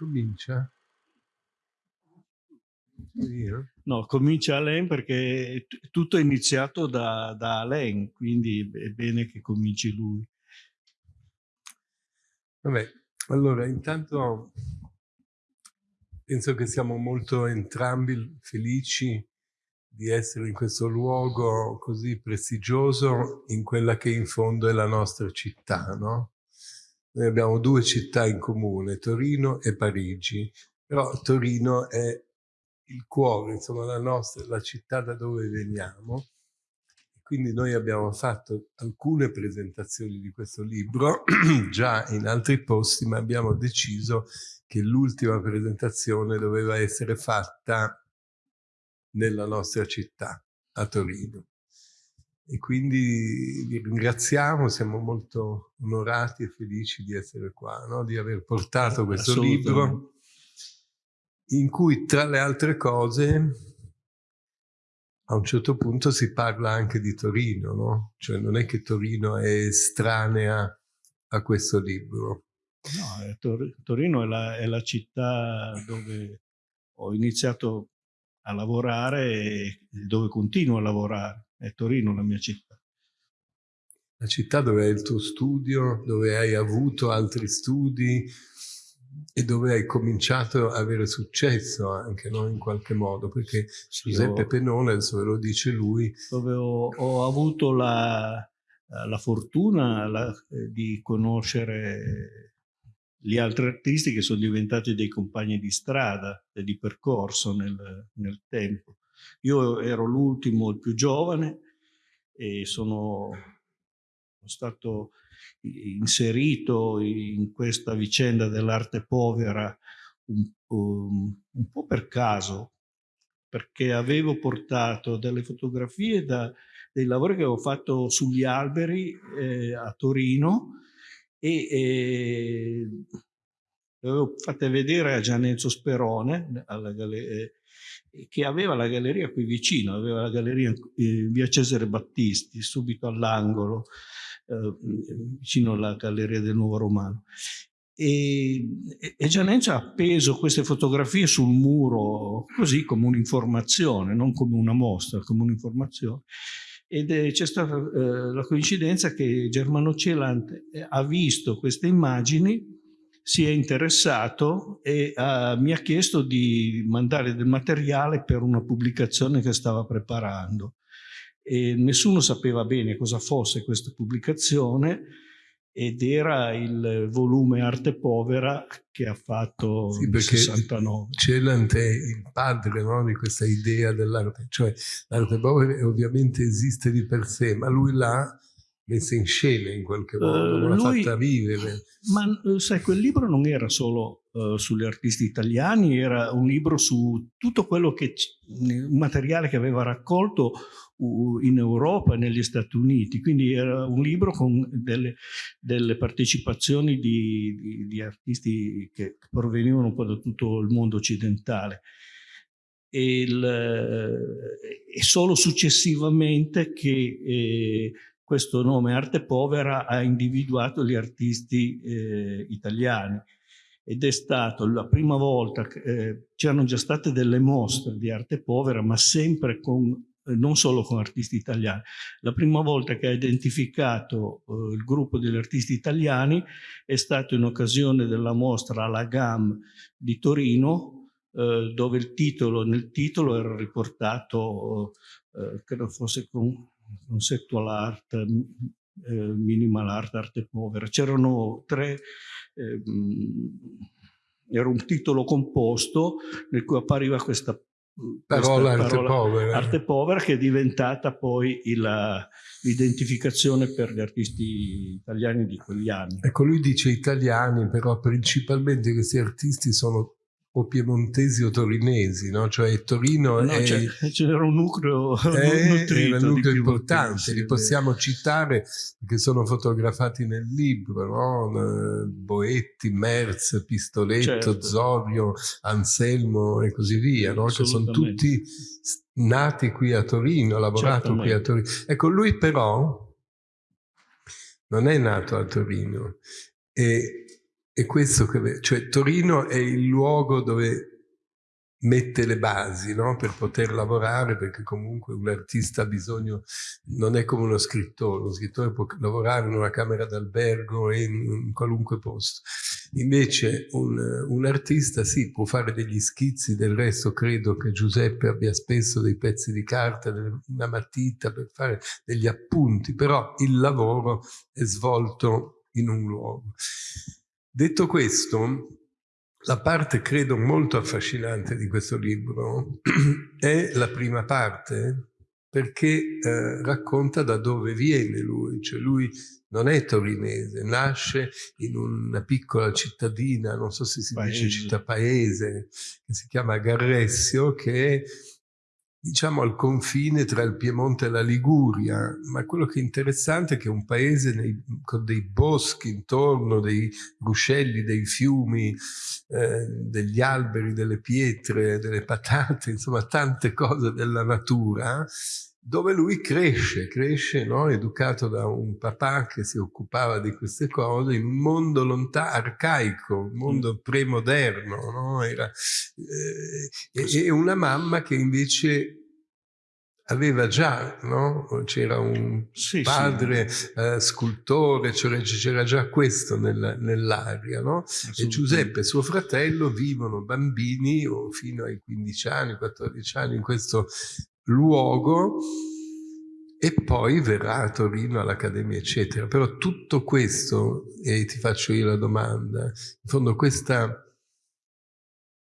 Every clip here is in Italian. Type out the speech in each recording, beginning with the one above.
Comincia? No, comincia Alain perché tutto è iniziato da, da Alain, quindi è bene che cominci lui. Vabbè, allora intanto penso che siamo molto entrambi felici di essere in questo luogo così prestigioso in quella che in fondo è la nostra città, no? Noi abbiamo due città in comune, Torino e Parigi, però Torino è il cuore, insomma, la nostra, la città da dove veniamo. Quindi noi abbiamo fatto alcune presentazioni di questo libro già in altri posti, ma abbiamo deciso che l'ultima presentazione doveva essere fatta nella nostra città, a Torino. E quindi vi ringraziamo, siamo molto onorati e felici di essere qua, no? di aver portato questo libro in cui tra le altre cose a un certo punto si parla anche di Torino, no? Cioè non è che Torino è estranea a questo libro. No, Tor Torino è la, è la, città dove ho iniziato a lavorare e dove continuo a lavorare. È Torino la mia città. La città dove è il tuo studio, dove hai avuto altri studi, e dove hai cominciato ad avere successo anche no? in qualche modo perché Giuseppe Penone adesso ve lo dice lui dove ho, ho avuto la, la fortuna la, di conoscere gli altri artisti che sono diventati dei compagni di strada e di percorso nel, nel tempo io ero l'ultimo il più giovane e sono stato inserito in questa vicenda dell'arte povera un, um, un, po' per caso, perché avevo portato delle fotografie da, dei lavori che avevo fatto sugli alberi eh, a Torino e eh, le avevo fatte vedere a Gianenzo Sperone, eh, che aveva la galleria qui vicino, aveva la galleria in via Cesare Battisti, subito all'angolo eh, vicino alla Galleria del Nuovo Romano. E, e Gianenza ha appeso queste fotografie sul muro così come un'informazione, non come una mostra, come un'informazione. Ed c'è stata eh, la coincidenza che Germano Celant ha visto queste immagini, si è interessato e uh, mi ha chiesto di mandare del materiale per una pubblicazione che stava preparando e nessuno sapeva bene cosa fosse questa pubblicazione ed era il volume Arte Povera che ha fatto sì, nel 69. Celant è il padre no, di questa idea dell'arte, cioè l'arte povera ovviamente esiste di per sé, ma lui l'ha messa in scena in qualche modo, uh, l'ha fatta vivere. Ma sai, quel libro non era solo uh, sugli artisti italiani, era un libro su tutto quello che, un materiale che aveva raccolto in Europa e negli Stati Uniti, quindi era un libro con delle, delle partecipazioni di, di, di, artisti che provenivano un po' da tutto il mondo occidentale. E, il, e solo successivamente che eh, questo nome Arte Povera ha individuato gli artisti eh, italiani ed è stato la prima volta eh, c'erano già state delle mostre di arte povera ma sempre con eh, non solo con artisti italiani. La prima volta che ha identificato eh, il gruppo degli artisti italiani è stato in occasione della mostra alla GAM di Torino, eh, dove il titolo, nel titolo era riportato, credo fosse con conceptual art, eh, minimal art, arte povera. C'erano tre ehm, era un titolo composto nel cui appariva questa parola arte parola, povera. Arte povera che è diventata poi l'identificazione per gli artisti italiani di quegli anni. Ecco, lui dice italiani, però principalmente questi artisti sono o piemontesi o torinesi, no? Cioè Torino no, è... C'era un nucleo è, è un nucleo importante, li possiamo citare perché sono fotografati nel libro, no? Boetti, Merz, Pistoletto, certo. Zorio, Anselmo e così via, no? Che sono tutti nati qui a Torino, lavorato qui a Torino. Ecco, lui però non è nato a Torino e è questo che... cioè Torino è il luogo dove mette le basi no? per poter lavorare perché comunque un artista ha bisogno, non è come uno scrittore, uno scrittore può lavorare in una camera d'albergo e in, qualunque posto. Invece un, un, artista sì, può fare degli schizzi, del resto credo che Giuseppe abbia spesso dei pezzi di carta, una matita per fare degli appunti, però il lavoro è svolto in un luogo. Detto questo, la parte, credo, molto affascinante di questo libro è la prima parte, perché eh, racconta da dove viene lui, cioè lui non è torinese, nasce in una piccola cittadina, non so se si paese. dice città paese, che si chiama Garressio, che è diciamo al confine tra il Piemonte e la Liguria, ma quello che è interessante è che è un paese nei, con dei boschi intorno, dei ruscelli, dei fiumi, eh, degli alberi, delle pietre, delle patate, insomma tante cose della natura, dove lui cresce, cresce no? educato da un papà che si occupava di queste cose in un mondo lontano, arcaico, un mondo mm. premoderno, no? Era, eh, e, una mamma che invece aveva già, no? c'era un sì, padre sì. Eh, scultore, c'era già questo nel, nell'aria, no? e Giuseppe e suo fratello vivono bambini o fino ai 15 anni, 14 anni in questo luogo e poi verrà a Torino all'Accademia, eccetera. Però tutto questo, e ti faccio io la domanda, in fondo questa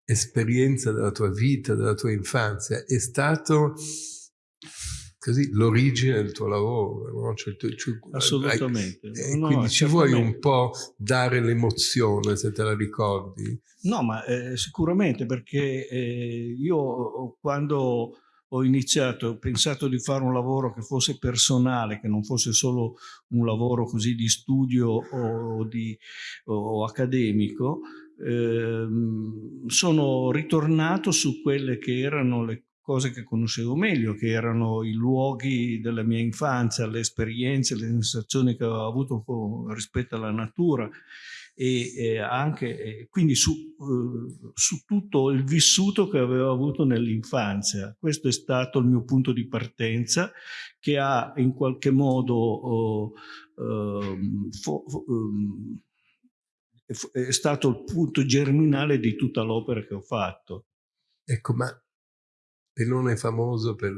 esperienza della tua vita, della tua infanzia, è stato così l'origine del tuo lavoro. No? Cioè, tu, cioè, Assolutamente. Hai, no, quindi ci vuoi un po' dare l'emozione, se te la ricordi? No, ma eh, sicuramente, perché eh, io quando ho iniziato, ho pensato di fare un lavoro che fosse personale, che non fosse solo un lavoro così di studio o, di, o accademico, eh, sono ritornato su quelle che erano le cose che conoscevo meglio, che erano i luoghi della mia infanzia, le esperienze, le sensazioni che avevo avuto rispetto alla natura e, e anche quindi su, uh, su, tutto il vissuto che avevo avuto nell'infanzia. Questo è stato il mio punto di partenza che ha in qualche modo uh, uh, um, è stato il punto germinale di tutta l'opera che ho fatto. Ecco, ma Pellone è famoso per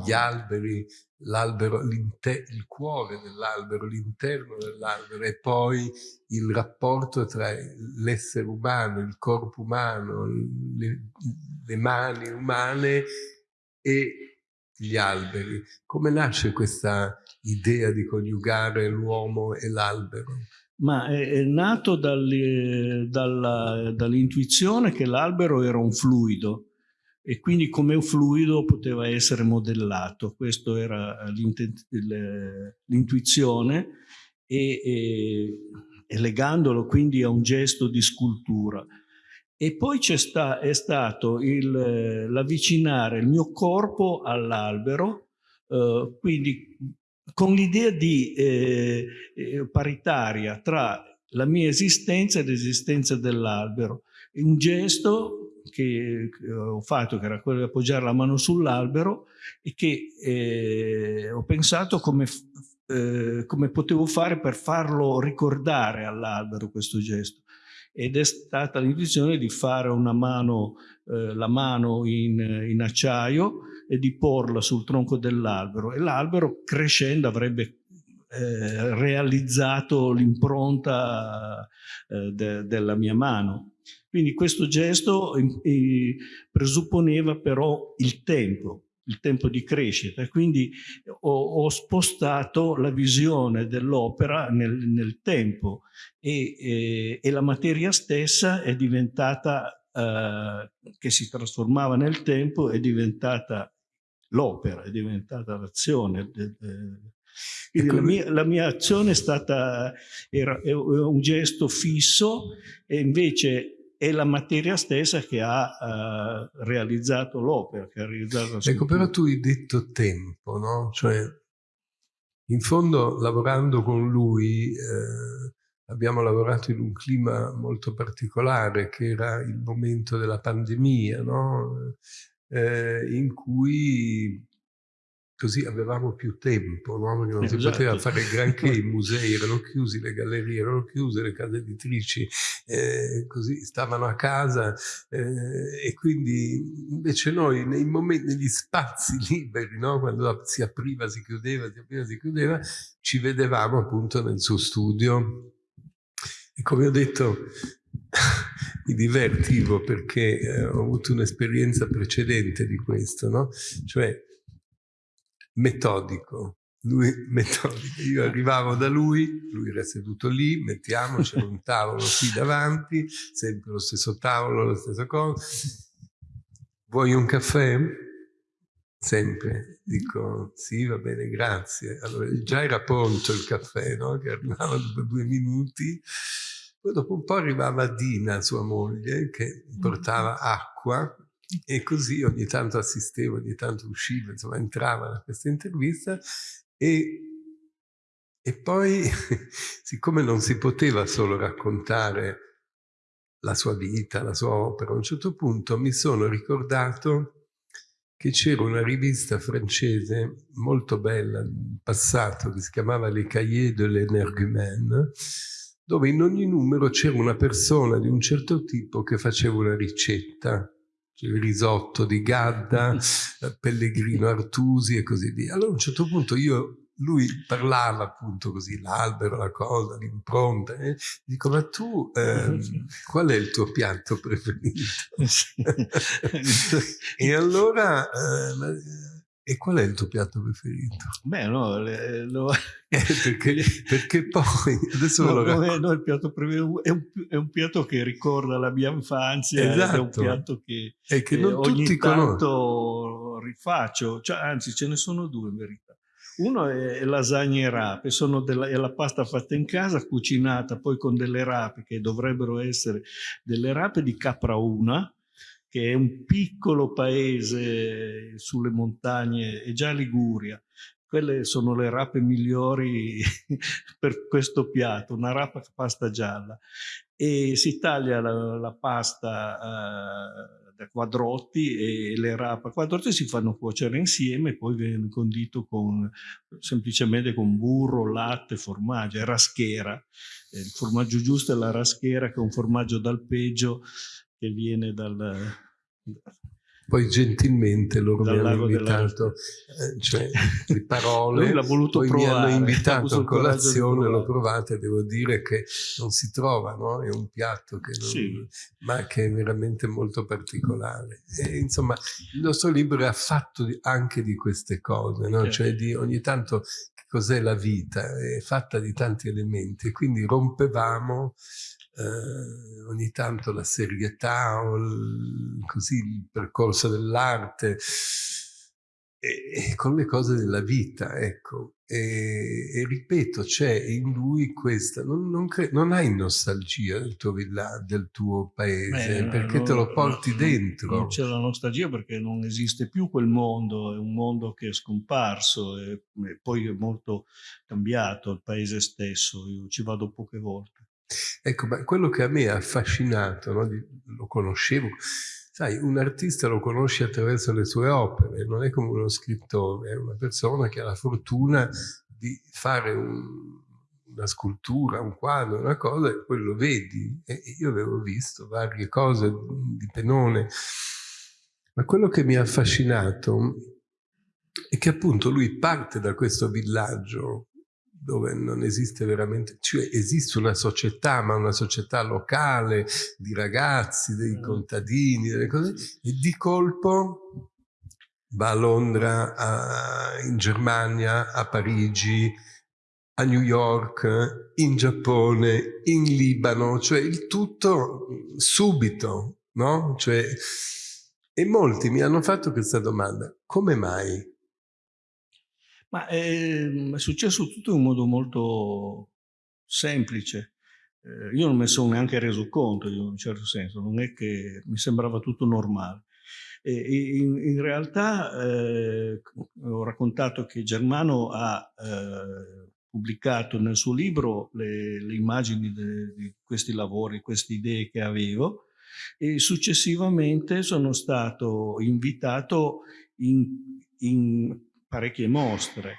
gli alberi, il cuore dell'albero, l'interno dell'albero e poi il rapporto tra l'essere umano, il corpo umano, le, le mani umane e gli alberi. Come nasce questa idea di coniugare l'uomo e l'albero? Ma è, è nato dall'intuizione dall che l'albero era un fluido, e quindi come un fluido poteva essere modellato. Questa era l'intuizione e, e, e, legandolo quindi a un gesto di scultura. E poi c'è sta, stato l'avvicinare il mio corpo all'albero, eh, quindi con l'idea di eh, eh, paritaria tra la mia esistenza e l'esistenza dell'albero. Un gesto che, ho fatto, che era quello di appoggiare la mano sull'albero e che eh, ho pensato come, eh, come potevo fare per farlo ricordare all'albero questo gesto. Ed è stata l'intuizione di fare una mano, eh, la mano in, in acciaio e di porla sul tronco dell'albero e l'albero crescendo avrebbe eh, realizzato l'impronta eh, de della mia mano. Quindi questo gesto eh, presupponeva però il tempo, il tempo di crescita. Quindi ho, ho spostato la visione dell'opera nel, nel, tempo e, e, e, la materia stessa è diventata, eh, che si trasformava nel tempo, è diventata l'opera, è diventata l'azione. Quindi la mia, la mia, azione è stata era, è un gesto fisso e invece è la materia stessa che ha uh, realizzato l'opera, Ecco, però tu hai detto tempo, no? Cioè, in fondo, lavorando con lui, eh, abbiamo lavorato in un clima molto particolare che era il momento della pandemia, no? eh, in cui così avevamo più tempo, no? non esatto. si poteva fare granché, i musei erano chiusi, le gallerie erano chiuse, le case editrici eh, così stavano a casa eh, e quindi invece noi nei momenti, negli spazi liberi, no? quando si apriva, si chiudeva, si apriva, si chiudeva, ci vedevamo appunto nel suo studio e come ho detto mi divertivo perché eh, ho avuto un'esperienza precedente di questo, no? cioè metodico. Lui metodico. Io arrivavo da lui, lui era seduto lì, mettiamoci un tavolo qui davanti, sempre lo stesso tavolo, la stessa cosa. Vuoi un caffè? Sempre. Dico, sì, va bene, grazie. Allora, già era pronto il caffè, no? che arrivava dopo due minuti. Poi dopo un po' arrivava Dina, sua moglie, che portava acqua e così ogni tanto assistevo, ogni tanto uscivo, insomma entrava da questa intervista e, e poi siccome non si poteva solo raccontare la sua vita, la sua opera, a un certo punto mi sono ricordato che c'era una rivista francese molto bella in passato che si chiamava Les Cahiers de l'Energumène dove in ogni numero c'era una persona di un certo tipo che faceva una ricetta il risotto di Gadda, Pellegrino Artusi e così via. Allora a un certo punto io lui parlava appunto così, l'albero, la cosa, l'impronta. Eh? Dico, ma tu eh, qual è il tuo piatto preferito? e allora, eh, e qual è il tuo piatto preferito? Beh, no, le, lo... eh, perché, perché, poi adesso no, lo no, no, il piatto preferito è un, è un, piatto che ricorda la mia infanzia, esatto. è un esatto. piatto che, e che non ogni tutti tanto rifaccio, cioè, anzi ce ne sono due in verità. Uno è lasagne e rape, della, è la pasta fatta in casa, cucinata poi con delle rape che dovrebbero essere delle rape di capra una, che è un piccolo paese sulle montagne, è già Liguria. Quelle sono le rape migliori per questo piatto, una rapa pasta gialla. E si taglia la, la pasta uh, da quadrotti e le rape a quadrotti si fanno cuocere insieme poi viene condito con, semplicemente con burro, latte, formaggio, è raschera. Il formaggio giusto è la raschera che è un formaggio d'alpeggio che viene dal... Poi gentilmente loro mi hanno invitato, eh, cioè le parole, poi provare, mi hanno invitato a colazione, l'ho provata e devo dire che non si trova, no? è un piatto che non, sì. ma che è veramente molto particolare. E, insomma, il nostro libro è fatto anche di queste cose, no? cioè di ogni tanto cos'è la vita, è fatta di tanti elementi quindi rompevamo eh, ogni tanto la serietà o il, così, il percorso dell'arte e, e, con le cose della vita, ecco. E, e ripeto, c'è in lui questa, non, non, non, hai nostalgia del tuo villaggio, del tuo paese, Beh, perché no, te lo porti dentro. Non c'è la nostalgia perché non esiste più quel mondo, è un mondo che è scomparso e, e poi è molto cambiato il paese stesso, io ci vado poche volte. Ecco, ma quello che a me ha affascinato, no? lo conoscevo, sai, un artista lo conosci attraverso le sue opere, non è come uno scrittore, è una persona che ha la fortuna di fare un, una scultura, un quadro, una cosa, e poi lo vedi. E io avevo visto varie cose di Penone, ma quello che mi ha affascinato è che appunto lui parte da questo villaggio dove non esiste veramente, cioè esiste una società, ma una società locale di ragazzi, dei mm. contadini, delle cose, e di colpo va a Londra, a, in Germania, a Parigi, a New York, in Giappone, in Libano, cioè il tutto subito, no? Cioè, e molti mi hanno fatto questa domanda, come mai? Ma è, ehm, è successo tutto in modo molto semplice. Eh, io non me ne sono neanche reso conto in un certo senso, non è che mi sembrava tutto normale. E in, in realtà eh, ho raccontato che Germano ha eh, pubblicato nel suo libro le, le immagini di questi lavori, queste idee che avevo e successivamente sono stato invitato in, in parecchie mostre.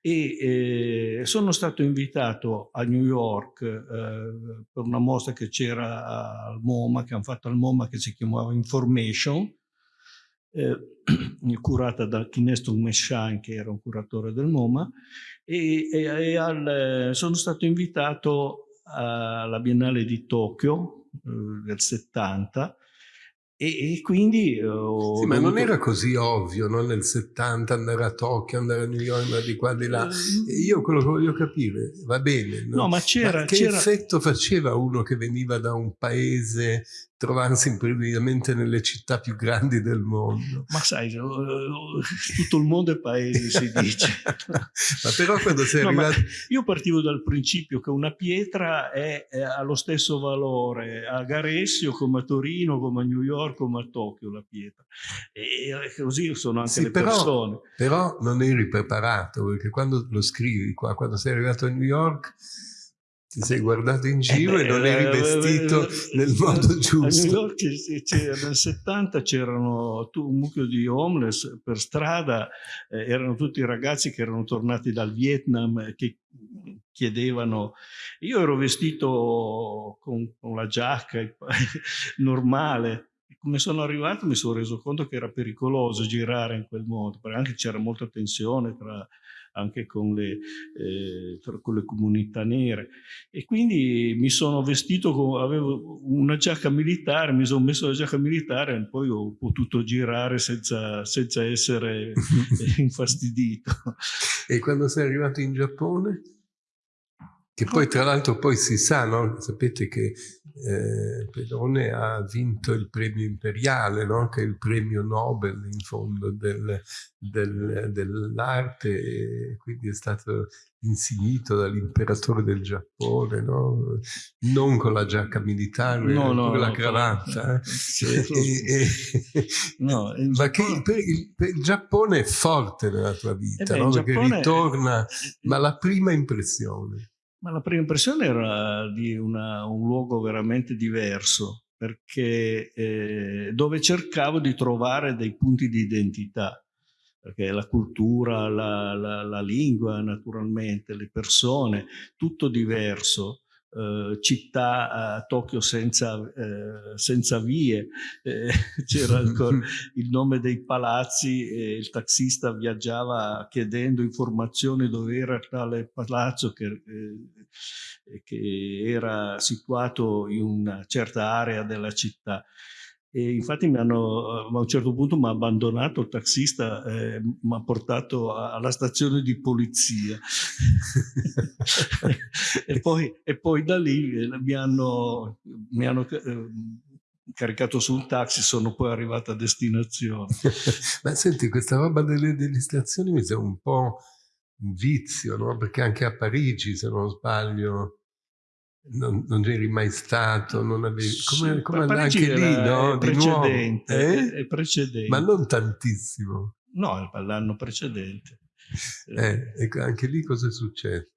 E eh, sono stato invitato a New York eh, per una mostra che c'era al MoMA, che hanno fatto al MoMA che si chiamava Information, eh, curata da Kineston Meshan che era un curatore del MoMA. E, e, e al, sono stato invitato alla Biennale di Tokyo eh, del 70 e, e quindi... Uh, sì, ma non era così ovvio, no? nel 70 andare a Tokyo, andare a New York, andare di qua di là. Uh, Io quello che voglio capire, va bene, no? no ma c'era... che effetto faceva uno che veniva da un paese trovarsi improvvisamente nelle città più grandi del mondo. Ma sai, tutto il mondo è paese, si dice. ma però quando sei no, arrivato... Io partivo dal principio che una pietra è, è, ha lo stesso valore a Garessio come a Torino, come a New York, come a Tokyo la pietra. E così sono anche sì, le però, persone. Però non eri preparato, perché quando lo scrivi qua, quando sei arrivato a New York ti sei guardato in giro eh, e non eri vestito eh, nel modo giusto. A New York nel 70 c'erano un mucchio di homeless per strada, eh, erano tutti ragazzi che erano tornati dal Vietnam che chiedevano, io ero vestito con, con la giacca normale, come sono arrivato mi sono reso conto che era pericoloso girare in quel modo, perché anche c'era molta tensione tra anche con le, eh, con le comunità nere. E quindi mi sono vestito, con, avevo una giacca militare, mi sono messo la giacca militare e poi ho potuto girare senza, senza essere infastidito. E quando sei arrivato in Giappone? Che poi tra l'altro poi si sa, no? sapete che eh, Pedone ha vinto il premio imperiale, no? che è il premio Nobel in fondo del, del, dell'arte quindi è stato insignito dall'imperatore del Giappone, no? non con la giacca militare, no, no, con la cravatta. Eh? no, il ma Giappone... che il, il, Giappone è forte nella tua vita, eh beh, perché Giappone... ritorna, ma la prima impressione. Ma la prima impressione era di una, un luogo veramente diverso, perché eh, dove cercavo di trovare dei punti di identità, perché la cultura, la, la, la lingua naturalmente, le persone, tutto diverso. Eh, città a Tokyo senza, eh, senza vie, eh, c'era il nome dei palazzi e il taxista viaggiava chiedendo informazioni dove era tale palazzo che, eh, che era situato in una certa area della città. E infatti hanno, a un certo punto mi ha abbandonato il taxista, eh, mi ha portato alla stazione di polizia. e, poi, e, poi, da lì eh, mi hanno, mi hanno eh, caricato sul taxi, sono poi arrivato a destinazione. Ma senti, questa roba delle, delle stazioni mi sembra un po' un vizio, no? Perché anche a Parigi, se non sbaglio, non, non eri mai stato, non avevi... Come, come anche lì, no? È precedente, eh? è precedente. Ma non tantissimo. No, l'anno precedente. Eh, ecco, anche lì cosa è successo?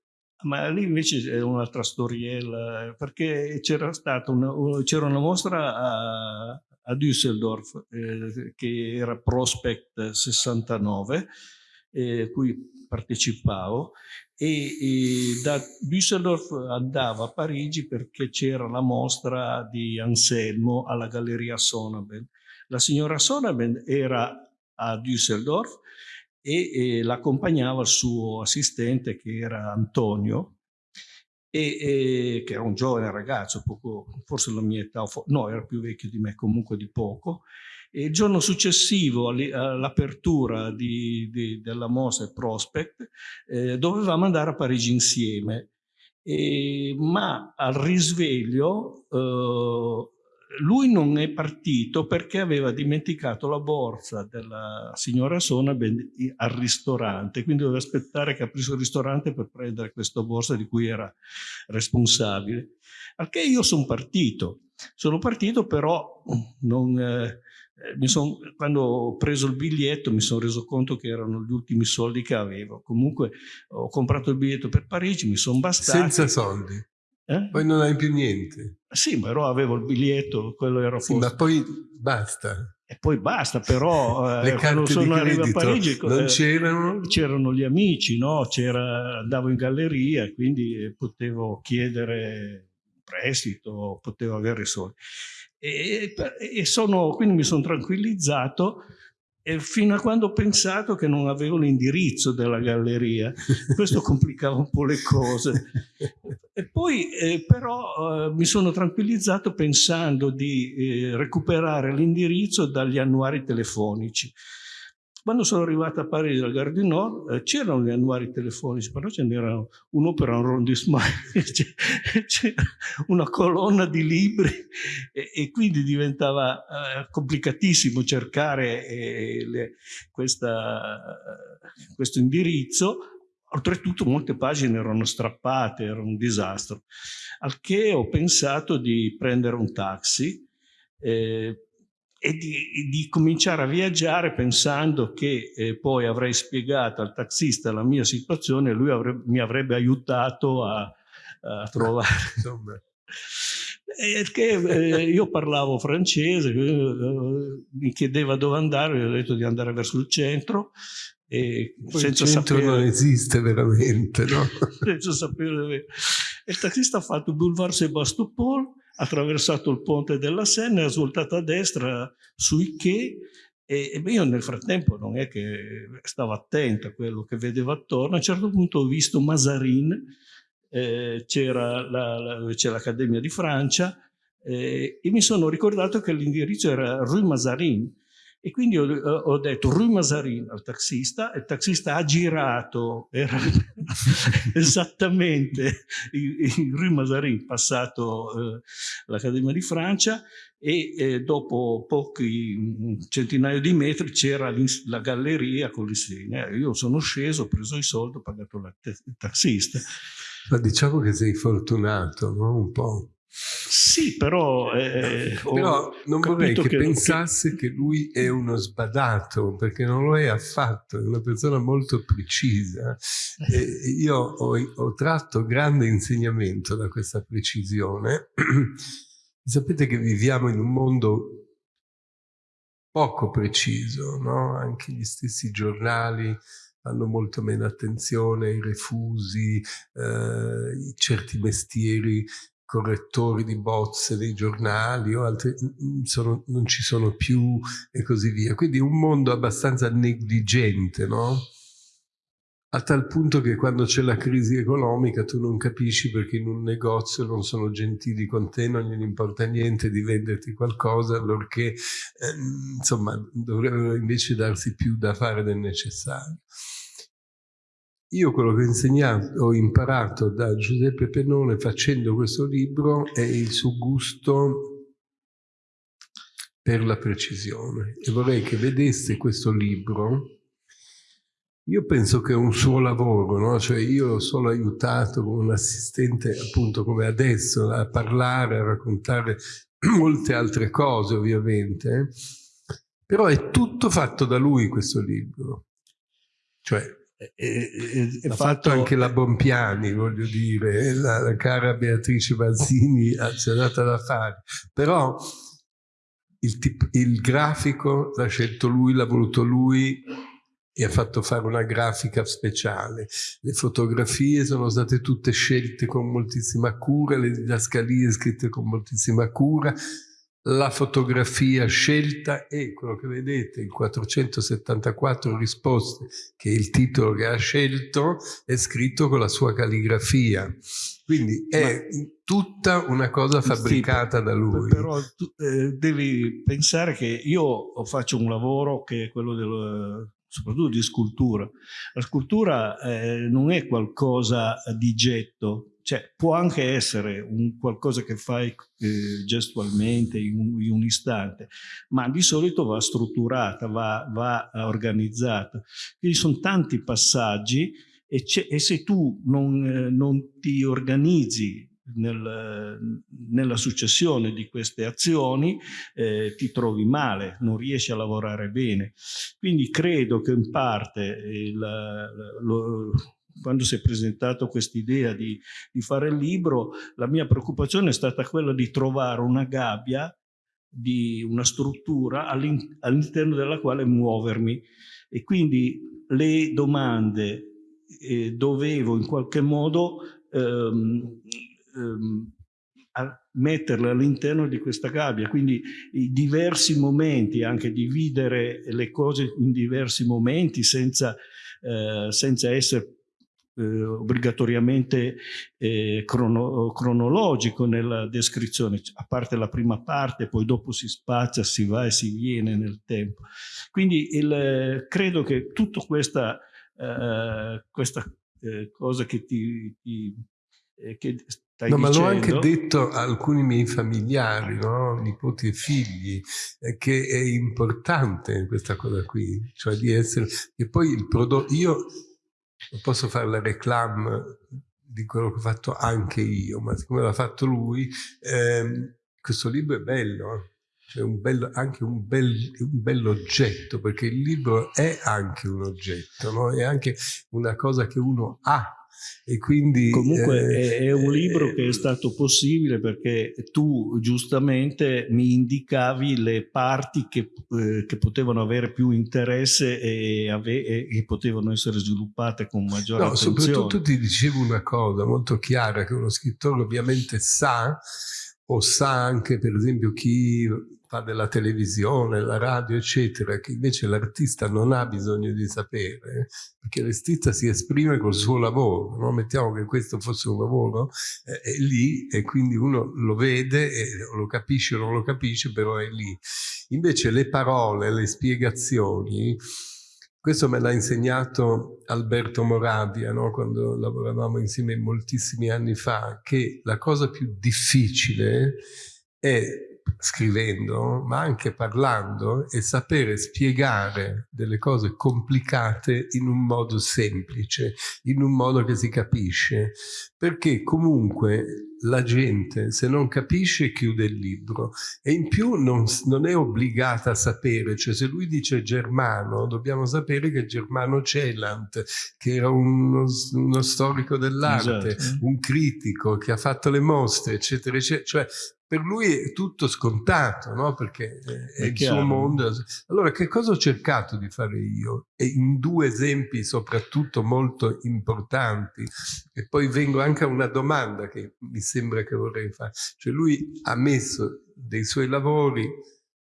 Ma lì invece è un'altra storiella, perché c'era stata una, c'era una mostra a, a Düsseldorf, eh, che era Prospect 69, eh, cui partecipavo, e, e da Düsseldorf andavo a Parigi perché c'era la mostra di Anselmo alla Galleria Sonaben. La signora Sonaben era a Düsseldorf e, e l'accompagnava il suo assistente che era Antonio, e, e, che era un giovane ragazzo, poco, forse la mia età, no, era più vecchio di me, comunque di poco, il giorno successivo all'apertura della mostra Prospect eh, dovevamo andare a Parigi insieme, e, ma al risveglio eh, lui non è partito perché aveva dimenticato la borsa della signora Sona al ristorante, quindi doveva aspettare che aprisse il ristorante per prendere questa borsa di cui era responsabile. Al che io sono partito. Sono partito però non... Eh, eh, son, quando ho preso il biglietto mi sono reso conto che erano gli ultimi soldi che avevo. Comunque ho comprato il biglietto per Parigi, mi sono bastati. Senza soldi? Eh? Poi non hai più niente? Sì, però avevo il biglietto, quello era sì, ma poi basta. E poi basta, però eh, quando sono arrivato a Parigi non eh, c'erano? C'erano gli amici, no? andavo in galleria, quindi potevo chiedere prestito, potevo avere soldi. E, e sono, quindi mi sono tranquillizzato fino a quando ho pensato che non avevo l'indirizzo della galleria. Questo complicava un po' le cose. E poi eh, però eh, mi sono tranquillizzato pensando di eh, recuperare l'indirizzo dagli annuari telefonici. Quando sono arrivato a Parigi dal Gare du Nord eh, c'erano gli annuari telefonici, però ce n'erano uno per un arrondissement, c'era una colonna di libri e, e quindi diventava eh, complicatissimo cercare eh, le, questa, questo indirizzo. Oltretutto molte pagine erano strappate, era un disastro. Al che ho pensato di prendere un taxi eh, e di, di, cominciare a viaggiare pensando che eh, poi avrei spiegato al taxista la mia situazione e lui avrebbe, mi avrebbe aiutato a, a trovare. Perché eh, io parlavo francese, eh, mi chiedeva dove andare, gli ho detto di andare verso il centro. E Poi senza il centro sapere, non esiste veramente, no? senza sapere il taxista ha fatto il Boulevard Sebastopol attraversato il ponte della Senna, è svoltato a destra sui che e io nel frattempo non è che stavo attento a quello che vedevo attorno, a un certo punto ho visto Mazarin, eh, c'era l'Accademia di Francia eh, e mi sono ricordato che l'indirizzo era Rue Mazarin e quindi ho, ho, detto Rue Mazarin al taxista, il taxista ha girato, era esattamente in Rue Mazarin, passato eh, l'Accademia di Francia e eh, dopo pochi centinaio di metri c'era la galleria con l'insegna. Io sono sceso, ho preso i soldi, ho pagato il taxista. Ma diciamo che sei fortunato, no? Un po'. Sì, però... Eh, però non vorrei che, che pensasse che... che lui è uno sbadato, perché non lo è affatto, è una persona molto precisa. E io ho, ho tratto grande insegnamento da questa precisione. Sapete che viviamo in un mondo poco preciso, no? Anche gli stessi giornali hanno molto meno attenzione ai refusi, eh, certi mestieri correttori di bozze dei giornali o altri sono, non ci sono più e così via. Quindi un mondo abbastanza negligente, no? A tal punto che quando c'è la crisi economica tu non capisci perché in un negozio non sono gentili con te, non gli importa niente di venderti qualcosa, allorché eh, insomma dovrebbero invece darsi più da fare del necessario. Io quello che ho insegnato, ho imparato da Giuseppe Pennone facendo questo libro è il suo gusto per la precisione e vorrei che vedesse questo libro io penso che è un suo lavoro, no? cioè io l'ho solo aiutato come un assistente, appunto come adesso, a parlare, a raccontare molte altre cose ovviamente, però è tutto fatto da lui questo libro. Cioè, e, ha fatto anche la Bompiani, voglio dire, la, la cara Beatrice Mazzini ci ha dato da fare, però il, tip, il grafico l'ha scelto lui, l'ha voluto lui e ha fatto fare una grafica speciale. Le fotografie sono state tutte scelte con moltissima cura, le didascalie scritte con moltissima cura, la fotografia scelta e quello che vedete, il 474 risposte, che è il titolo che ha scelto, è scritto con la sua calligrafia. Quindi è Ma, tutta una cosa fabbricata sì, da lui. Però tu, eh, devi pensare che io faccio un lavoro che è quello del soprattutto di scultura. La scultura eh, non è qualcosa di getto, cioè, può anche essere un qualcosa che fai eh, gestualmente in un, in un, istante, ma di solito va strutturata, va, va organizzata. Quindi sono tanti passaggi e, e se tu non, eh, non, ti organizzi nel, nella successione di queste azioni eh, ti trovi male, non riesci a lavorare bene. Quindi credo che in parte il, lo, quando si è presentato quest'idea di, di fare il libro, la mia preoccupazione è stata quella di trovare una gabbia di una struttura all'interno della quale muovermi. E quindi le domande eh, dovevo in qualche modo ehm, ehm, metterle all'interno di questa gabbia, quindi i diversi momenti, anche dividere le cose in diversi momenti senza, eh, senza essere eh, obbligatoriamente eh, crono, cronologico nella descrizione, a parte la prima parte, poi dopo si spazia, si va e si viene nel tempo. Quindi il, credo che tutta questa, eh, questa eh, cosa che ti, ti eh, che stai no, ma l'ho anche detto a alcuni miei familiari, no? nipoti e figli, eh, che è importante questa cosa qui, cioè di essere... E poi il prodotto... Io non posso fare la reclam di quello che ho fatto anche io, ma siccome l'ha fatto lui, ehm, questo libro è bello, eh? cioè un bello, anche un bel, un bell'oggetto, perché il libro è anche un oggetto, no? è anche una cosa che uno ha e quindi, Comunque eh, è un libro eh, che è stato possibile perché tu giustamente mi indicavi le parti che, eh, che potevano avere più interesse e, e, e, potevano essere sviluppate con maggiore no, attenzione. Soprattutto ti dicevo una cosa molto chiara che uno scrittore ovviamente sa o sa anche per esempio chi fa della televisione, la radio, eccetera, che invece l'artista non ha bisogno di sapere, perché l'artista si esprime col suo lavoro, no? mettiamo che questo fosse un lavoro, eh, è lì e quindi uno lo vede, e lo capisce o non lo capisce, però è lì. Invece le parole, le spiegazioni, questo me l'ha insegnato Alberto Moravia, no? quando lavoravamo insieme moltissimi anni fa, che la cosa più difficile è scrivendo, ma anche parlando e sapere spiegare delle cose complicate in un modo semplice, in un modo che si capisce, perché comunque la gente se non capisce chiude il libro e in più non, non, è obbligata a sapere, cioè se lui dice Germano dobbiamo sapere che Germano Celant, che era uno, uno storico dell'arte, esatto. un critico che ha fatto le mostre eccetera eccetera, cioè per lui è tutto scontato, no? perché è, è il suo mondo. Allora, che cosa ho cercato di fare io? E in due esempi soprattutto molto importanti, e poi vengo anche a una domanda che mi sembra che vorrei fare. Cioè lui ha messo dei suoi lavori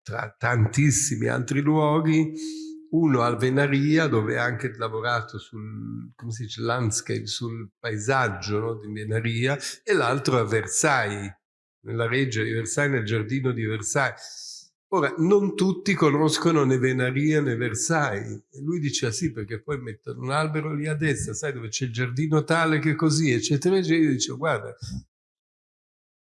tra tantissimi altri luoghi, uno al Venaria dove ha anche lavorato sul come si dice, landscape, sul paesaggio no, di Venaria e l'altro a Versailles nella reggia di Versailles, nel giardino di Versailles. Ora, non tutti conoscono né Venaria né Versailles. E lui dice, ah sì, perché poi mettono un albero lì a destra, sai dove c'è il giardino tale che così, eccetera. E dice, guarda,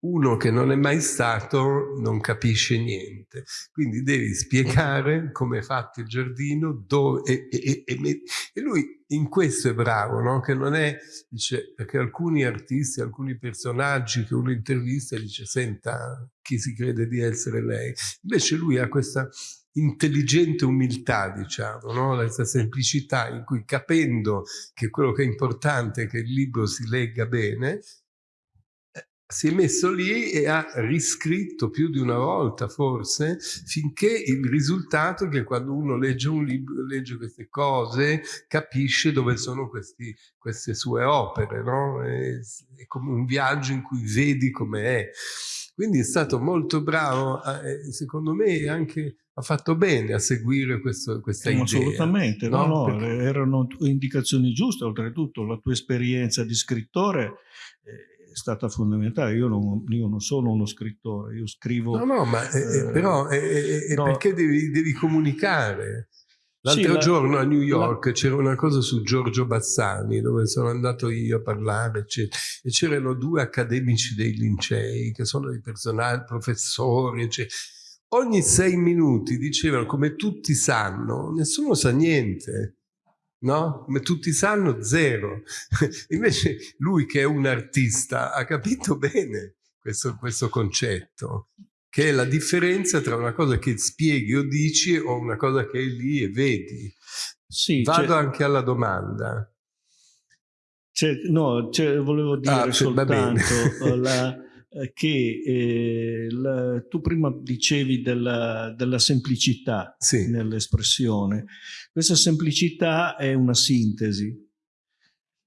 uno che non è mai stato non capisce niente. Quindi devi spiegare come è fatto il giardino dove, e, e, e, e, lui in questo è bravo, no? che non è, dice, perché alcuni artisti, alcuni personaggi che uno intervista dice senta chi si crede di essere lei. Invece lui ha questa intelligente umiltà, diciamo, no? questa semplicità in cui capendo che quello che è importante è che il libro si legga bene, si è messo lì e ha riscritto più di una volta forse finché il risultato è che quando uno legge un libro, legge queste cose, capisce dove sono questi, queste sue opere, no? è, è, come un viaggio in cui vedi come è. Quindi è stato molto bravo, secondo me anche ha fatto bene a seguire questo, questa eh, idea. Assolutamente, no, no, no Perché... erano indicazioni giuste, oltretutto la tua esperienza di scrittore è stata fondamentale. Io non, io non, sono uno scrittore, io scrivo... No, no, ma eh, eh, però è, no. perché devi, devi comunicare? L'altro sì, giorno a New York la... c'era una cosa su Giorgio Bassani dove sono andato io a parlare eccetera, e c'erano due accademici dei lincei che sono dei personaggi, professori eccetera. Ogni sei minuti dicevano come tutti sanno, nessuno sa niente no? Ma tutti sanno zero. Invece lui che è un artista ha capito bene questo, questo concetto, che è la differenza tra una cosa che spieghi o dici o una cosa che è lì e vedi. Sì, Vado anche alla domanda. no, volevo dire ah, soltanto la, che eh, la, tu prima dicevi della, della semplicità sì. nell'espressione. Questa semplicità è una sintesi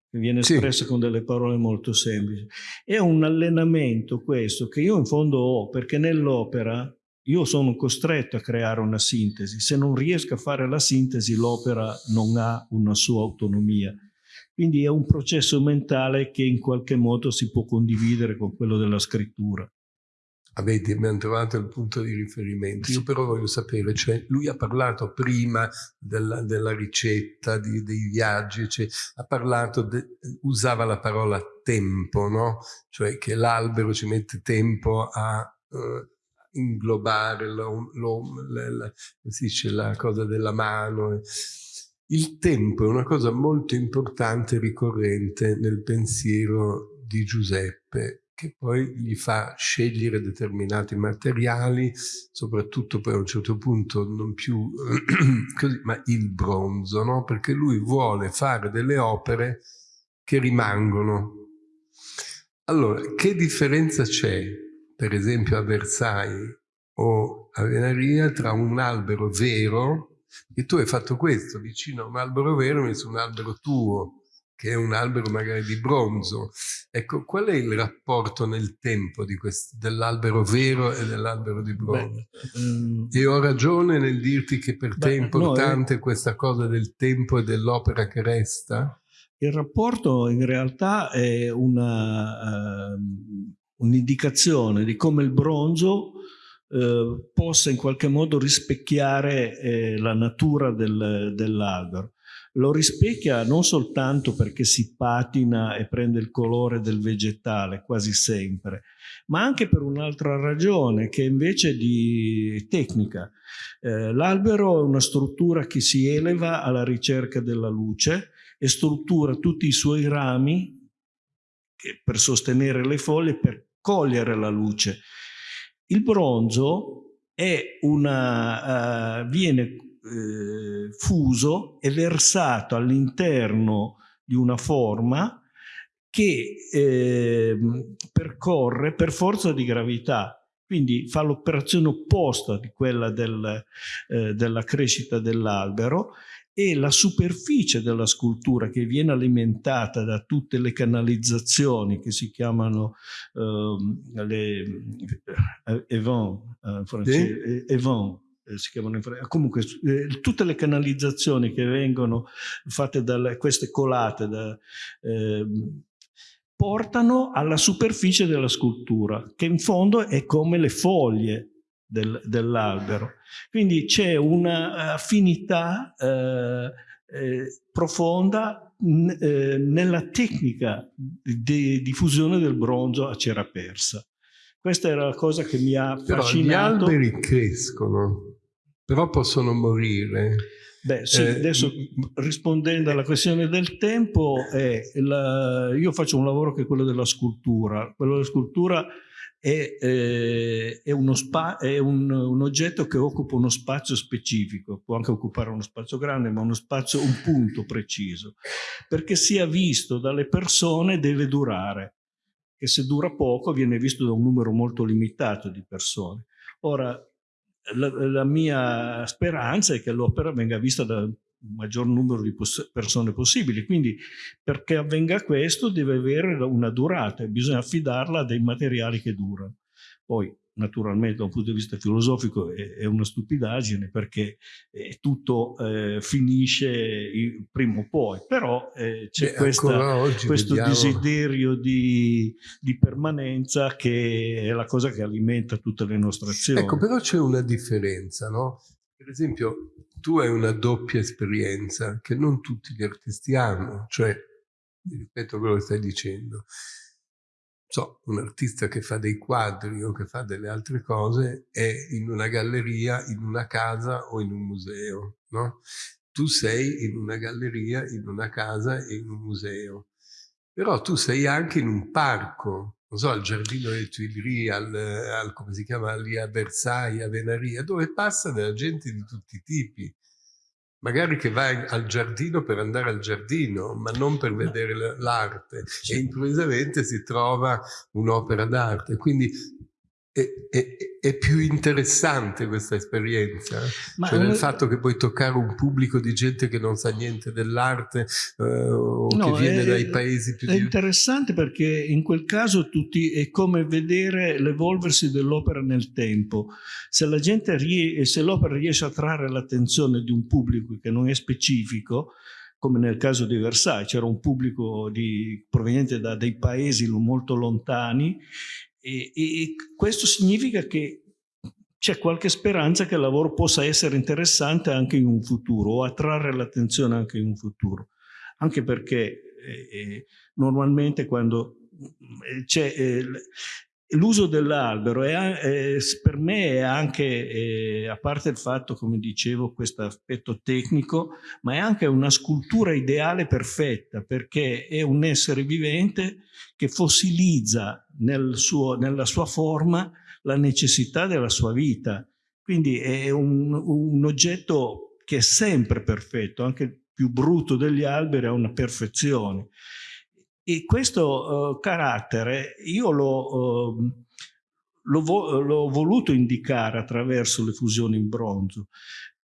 che viene espressa sì. con delle parole molto semplici. È un allenamento questo che io in fondo ho, perché nell'opera io sono costretto a creare una sintesi. Se non riesco a fare la sintesi, l'opera non ha una sua autonomia. Quindi è un processo mentale che in qualche modo si può condividere con quello della scrittura. Avete, abbiamo trovato il punto di riferimento. Io però voglio sapere, cioè lui ha parlato prima della, della ricetta, di, dei viaggi, cioè, ha parlato, de, usava la parola tempo, no? Cioè che l'albero ci mette tempo a uh, inglobare lo, lo, la, la, dice, la cosa della mano. Il tempo è una cosa molto importante e ricorrente nel pensiero di Giuseppe, che poi gli fa scegliere determinati materiali, soprattutto poi a un certo punto non più così, ma il bronzo, no? perché lui vuole fare delle opere che rimangono. Allora, che differenza c'è, per esempio a Versailles o a Venaria, tra un albero vero e tu hai fatto questo, vicino a un albero vero hai messo un albero tuo, che è un albero magari di bronzo. Ecco, qual è il rapporto nel tempo dell'albero vero e dell'albero di bronzo? Beh, um, e ho ragione nel dirti che per te è importante no, è... questa cosa del tempo e dell'opera che resta? Il rapporto in realtà è uh, un'indicazione un di come il bronzo eh, possa in qualche modo rispecchiare eh, la natura del, dell'albero. Lo rispecchia non soltanto perché si patina e prende il colore del vegetale quasi sempre, ma anche per un'altra ragione che invece di tecnica. Eh, L'albero è una struttura che si eleva alla ricerca della luce e struttura tutti i suoi rami per sostenere le foglie, per cogliere la luce il bronzo una, uh, viene uh, fuso e versato all'interno di una forma che eh, percorre per forza di gravità, quindi fa l'operazione opposta di quella del, eh, della crescita dell'albero e la superficie della scultura che viene alimentata da tutte le canalizzazioni che si chiamano le eh, event, uh, francese, sì? event eh, si chiamano in francese, comunque eh, tutte le canalizzazioni che vengono fatte da queste colate da, eh, portano alla superficie della scultura che in fondo è come le foglie del, dell'albero. Quindi c'è un'affinità eh, eh, profonda eh, nella tecnica di diffusione del bronzo a cera persa. Questa era la cosa che mi ha però fascinato. Gli alberi crescono, però possono morire. Beh, sì, eh, adesso rispondendo alla questione del tempo, la, io faccio un lavoro che è quello della scultura. Quello della scultura è, eh, è, è un, un, oggetto che occupa uno spazio specifico, può anche occupare uno spazio grande, ma uno spazio, un punto preciso, perché sia visto dalle persone deve durare, che se dura poco viene visto da un numero molto limitato di persone. Ora, la, la mia speranza è che l'opera venga vista da maggior numero di persone possibili. Quindi perché avvenga questo deve avere una durata e bisogna affidarla a dei materiali che durano. Poi naturalmente da un punto di vista filosofico è, è una stupidaggine perché eh, tutto eh, finisce prima o poi, però eh, c'è questo vediamo. desiderio di, di, permanenza che è la cosa che alimenta tutte le nostre azioni. Ecco, però c'è una differenza, no? Per esempio, tu hai una doppia esperienza che non tutti gli artisti hanno, cioè, ripeto quello che stai dicendo, so, un artista che fa dei quadri o che fa delle altre cose è in una galleria, in una casa o in un museo, no? tu sei in una galleria, in una casa e in un museo. Però tu sei anche in un parco, non so, al Giardino delle Tuileries, al, al, come si chiama lì a Versailles, a Venaria, dove passa della gente di tutti i tipi. Magari che vai al giardino per andare al giardino, ma non per vedere l'arte. E improvvisamente si trova un'opera d'arte. Quindi è, è, è, più interessante questa esperienza, Ma cioè nel fatto che puoi toccare un pubblico di gente che non sa niente dell'arte eh, o no, che viene è, dai paesi più... È interessante perché in quel caso tutti, è come vedere l'evolversi dell'opera nel tempo. Se l'opera riesce a trarre l'attenzione di un pubblico che non è specifico, come nel caso di Versailles, c'era un pubblico di, proveniente da dei paesi molto lontani e, e questo significa che c'è qualche speranza che il lavoro possa essere interessante anche in un futuro o attrarre l'attenzione anche in un futuro. Anche perché eh, eh normalmente quando eh, c'è eh, l'uso dell'albero per me è anche, eh, a parte il fatto, come dicevo, questo aspetto tecnico, ma è anche una scultura ideale perfetta, perché è un essere vivente che fossilizza nel suo, nella sua forma la necessità della sua vita. Quindi è un, un oggetto che è sempre perfetto, anche il più brutto degli alberi ha una perfezione. E questo uh, carattere io l'ho uh, vo voluto indicare attraverso le fusioni in bronzo.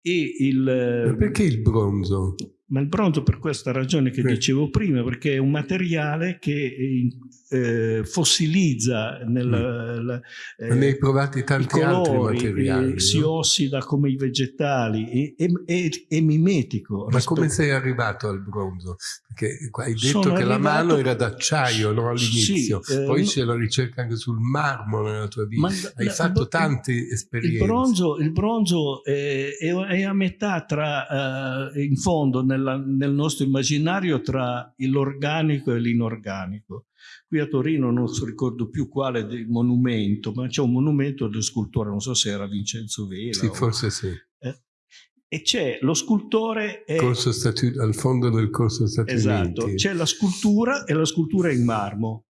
Il, perché il bronzo? Ma il bronzo per questa ragione che Beh. dicevo prima, perché è un materiale che eh, fossilizza nel, mm. la, eh, ne hai provati tanti colori, altri materiali. Eh, si ossida come i vegetali, è, mimetico. Ma rispetto... come sei arrivato al bronzo? Perché hai detto Sono che arrivato... la mano era d'acciaio no, all'inizio, sì, poi eh, c'è la ricerca anche sul marmo nella tua vita. Ma, hai la, fatto il, tante esperienze. Il bronzo, il bronzo è, è, a metà tra, uh, in fondo, nel nella, nel nostro immaginario tra l'organico e l'inorganico. Qui a Torino non so, ricordo più quale monumento, ma c'è un monumento del scultore, non so se era Vincenzo Vela. Sì, o, forse sì. Eh, e c'è lo scultore... È, al fondo del corso Stati esatto, c'è la scultura e la scultura in marmo.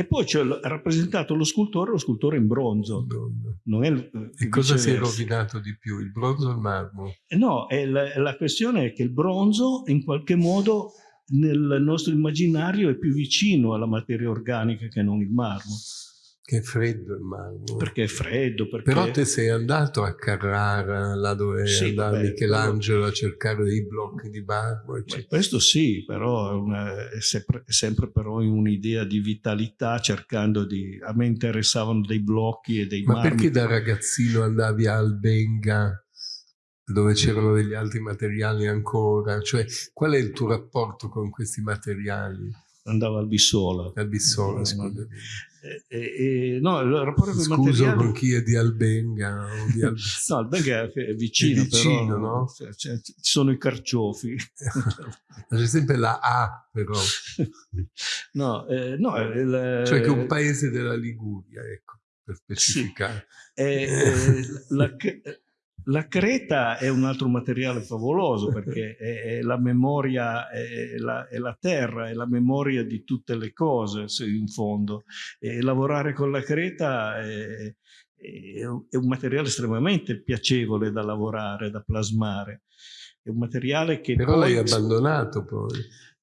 E poi c'è rappresentato lo scultore, lo scultore in bronzo. Non è e cosa si è rovinato di più, il bronzo o il marmo? Eh, no, la, la, questione è che il bronzo in qualche modo nel nostro immaginario è più vicino alla materia organica che non il marmo. Che è freddo il marmo. Perché è freddo. Perché... Però te sei andato a Carrara, là dove sì, andava beh, Michelangelo a cercare dei blocchi di marmo. questo sì, però è, una, è, sempre, è sempre, però in un'idea di vitalità, cercando di... A me interessavano dei blocchi e dei Ma marmi. perché da ragazzino andavi a Albenga dove c'erano degli altri materiali ancora? Cioè, qual è il tuo rapporto con questi materiali? andava al Bissola. Al Bissola, scusa. E, e, no, il rapporto con Scuso materiali... con chi è di Albenga. O di Al... no, Albenga è vicino, è vicino però, no? Cioè, cioè, ci sono i carciofi. C'è sempre la A, però. no, eh, no il, cioè che è un paese della Liguria, ecco, per specificare. Sì. Eh, eh, la, la creta è un altro materiale favoloso perché è, è la memoria, è la, è la, terra, è la memoria di tutte le cose in fondo. E lavorare con la creta è, è un materiale estremamente piacevole da lavorare, da plasmare. È un materiale che... Però l'hai abbandonato poi.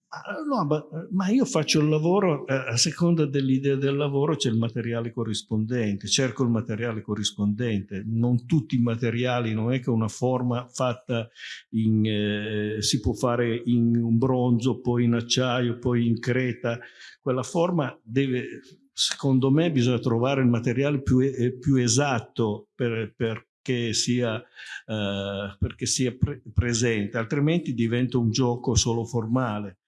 No, ma io faccio il lavoro, eh, a seconda dell'idea del lavoro c'è il materiale corrispondente, cerco il materiale corrispondente, non tutti i materiali, non è che una forma fatta in, eh, si può fare in un bronzo, poi in acciaio, poi in creta, quella forma deve, secondo me bisogna trovare il materiale più, eh, più esatto per, per sia, uh, perché sia pre presente, altrimenti diventa un gioco solo formale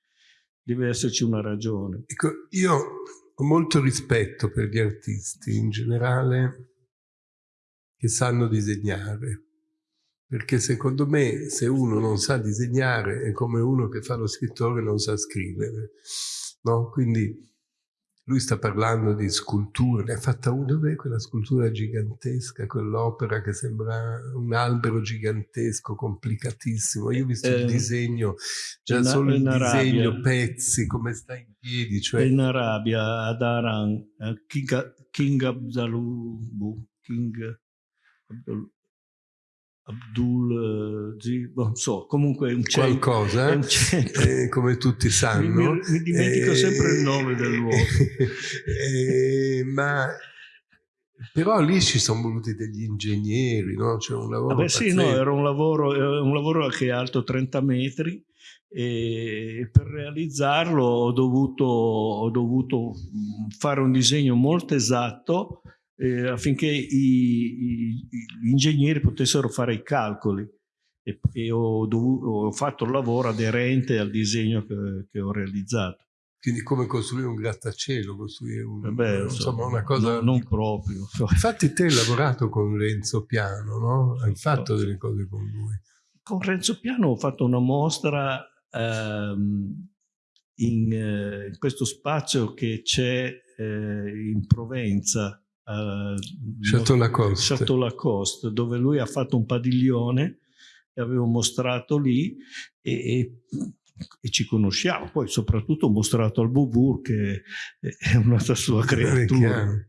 deve esserci una ragione. Ecco, io ho molto rispetto per gli artisti in generale che sanno disegnare, perché secondo me se uno non sa disegnare è come uno che fa lo scrittore e non sa scrivere, no? Quindi lui sta parlando di sculture, ne ha fatta una, dov'è quella scultura gigantesca, quell'opera che sembra un albero gigantesco, complicatissimo. Io ho visto eh, il disegno, già in, solo il disegno, Arabia. pezzi, come sta in piedi. Cioè... In Arabia, ad Aran, eh, King, King Abdalubu, King Abdul, Abdul eh, non so, comunque un centro, qualcosa, un centro. Eh, come tutti sanno. Mi, mi, dimentico eh, sempre il nome del luogo. Eh, ma però lì ci sono voluti degli ingegneri, no? Cioè un lavoro Vabbè, sì, no, era un lavoro, un lavoro che è alto 30 metri e per realizzarlo ho dovuto, ho dovuto fare un disegno molto esatto eh, affinché i, i, gli ingegneri potessero fare i calcoli e, e ho, ho, fatto il lavoro aderente al disegno che, che, ho realizzato. Quindi come costruire un grattacielo, costruire un, Vabbè, insomma una cosa... No, non proprio. Infatti te hai lavorato con Renzo Piano, no? Hai fatto delle cose con lui. Con Renzo Piano ho fatto una mostra ehm, in, eh, in, questo spazio che c'è eh, in Provenza, Chateau Lacoste. Chateau Lacoste, dove lui ha fatto un padiglione e avevo mostrato lì e, e, e, ci conosciamo. Poi soprattutto ho mostrato al Bubur che è una sua creatura.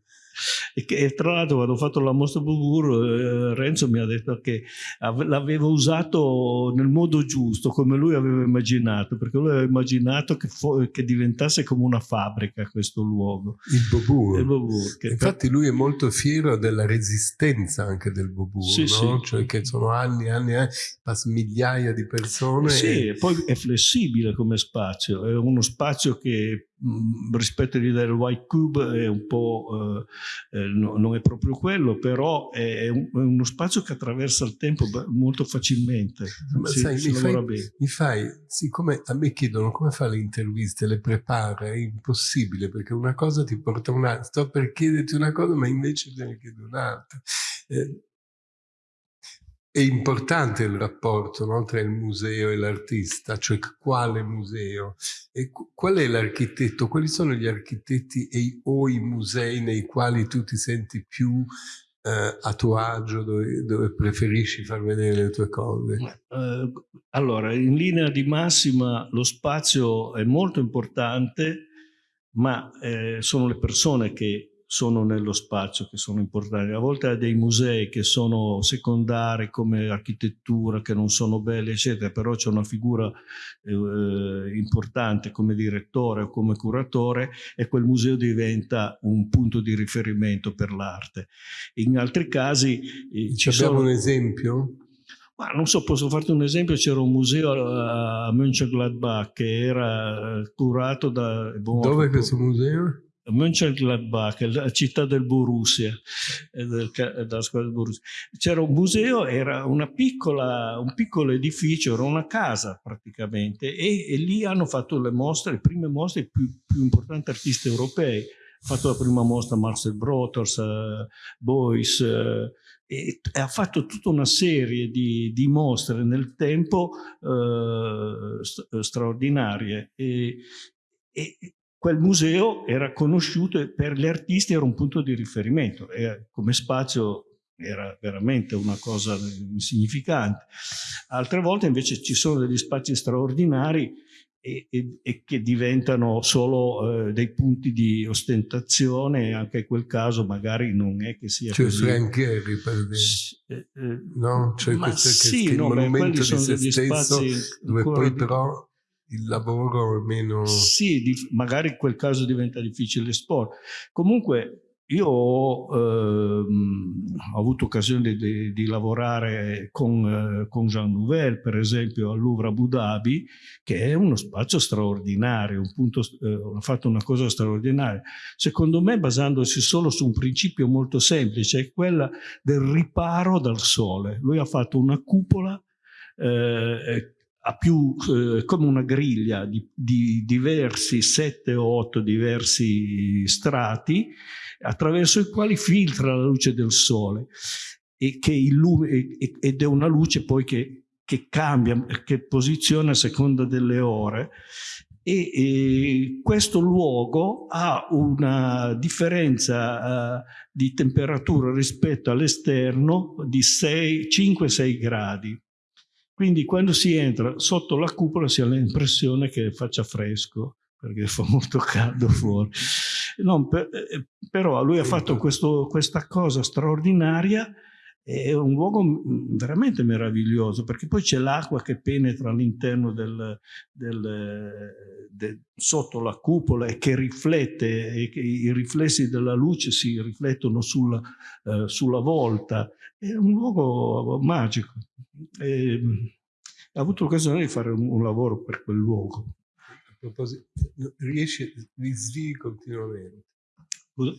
E, che, e tra l'altro quando ho fatto la mostra Bubur, eh, Renzo mi ha detto che l'avevo usato nel modo giusto, come lui aveva immaginato, perché lui aveva immaginato che, che diventasse come una fabbrica questo luogo. Il Bubur. Il Bobur Infatti lui è molto fiero della resistenza anche del Bubur, sì, no? sì. cioè che sono anni e anni, anni, passa migliaia di persone. Sì, e poi è flessibile come spazio, è uno spazio che Mm, rispetto all'idea del white cube è un po' eh, eh, no, non è proprio quello però è, un, è, uno spazio che attraversa il tempo molto facilmente. Ma si, sai, si mi, fai, mi, fai, siccome a me chiedono come fa le interviste le prepara è impossibile perché una cosa ti porta un'altra. Sto per chiederti una cosa ma invece te ne chiedo un'altra. Eh, è importante il rapporto no, tra il museo e l'artista, cioè quale museo e qual è l'architetto, quali sono gli architetti e, o i musei nei quali tu ti senti più eh, a tuo agio, dove, dove, preferisci far vedere le tue cose? Eh, allora, in linea di massima lo spazio è molto importante, ma eh, sono le persone che sono nello spazio che sono importanti. A volte ha dei musei che sono secondari come architettura, che non sono belli, eccetera, però c'è una figura eh, importante come direttore o come curatore e quel museo diventa un punto di riferimento per l'arte. In altri casi... Eh, ci abbiamo sono... un esempio? Ma non so, posso farti un esempio, c'era un museo a Mönchengladbach che era eh, curato da... Dove è questo museo? Mönchengladbach, la città del Borussia. C'era un museo, era piccola, un piccolo edificio, era una casa praticamente, e, e, lì hanno fatto le mostre, le prime mostre, più, più importanti artisti europei. Ha fatto la prima mostra Marcel Broters, uh, Boyce, uh, e, e, ha fatto tutta una serie di, di mostre nel tempo uh, straordinarie. E, e, quel museo era conosciuto e per gli artisti era un punto di riferimento, e come spazio era veramente una cosa insignificante. Altre volte invece ci sono degli spazi straordinari e, e, e che diventano solo eh, dei punti di ostentazione e anche in quel caso magari non è che sia cioè così. Frank Gehry per esempio. Eh, eh, no? Cioè questo sì, che, che no, il monumento di se stesso dove poi però il lavoro meno... Sì, di, magari in quel caso diventa difficile esporre. Comunque io ho, ehm, ho avuto occasione di, di lavorare con, eh, con, Jean Nouvel, per esempio, al Louvre Abu Dhabi, che è uno spazio straordinario, un punto, eh, ha fatto una cosa straordinaria. Secondo me basandosi solo su un principio molto semplice, quella del riparo dal sole. Lui ha fatto una cupola eh, ha più eh, come una griglia di, di diversi, sette o otto diversi strati attraverso i quali filtra la luce del sole e che illumina, ed è una luce poi che, che cambia, che posiziona a seconda delle ore e, e questo luogo ha una differenza uh, di temperatura rispetto all'esterno di 5-6 gradi. Quindi quando si entra sotto la cupola si ha l'impressione che faccia fresco perché fa molto caldo fuori. No, per, eh, però lui ha fatto questo, questa cosa straordinaria è un luogo veramente meraviglioso perché poi c'è l'acqua che penetra all'interno del, del, del, sotto la cupola e che riflette e che i riflessi della luce si riflettono sulla, eh, sulla volta. È un luogo magico. E, ho avuto l'occasione di fare un, un, lavoro per quel luogo. A proposito riesci li svii continuamente? Scusa?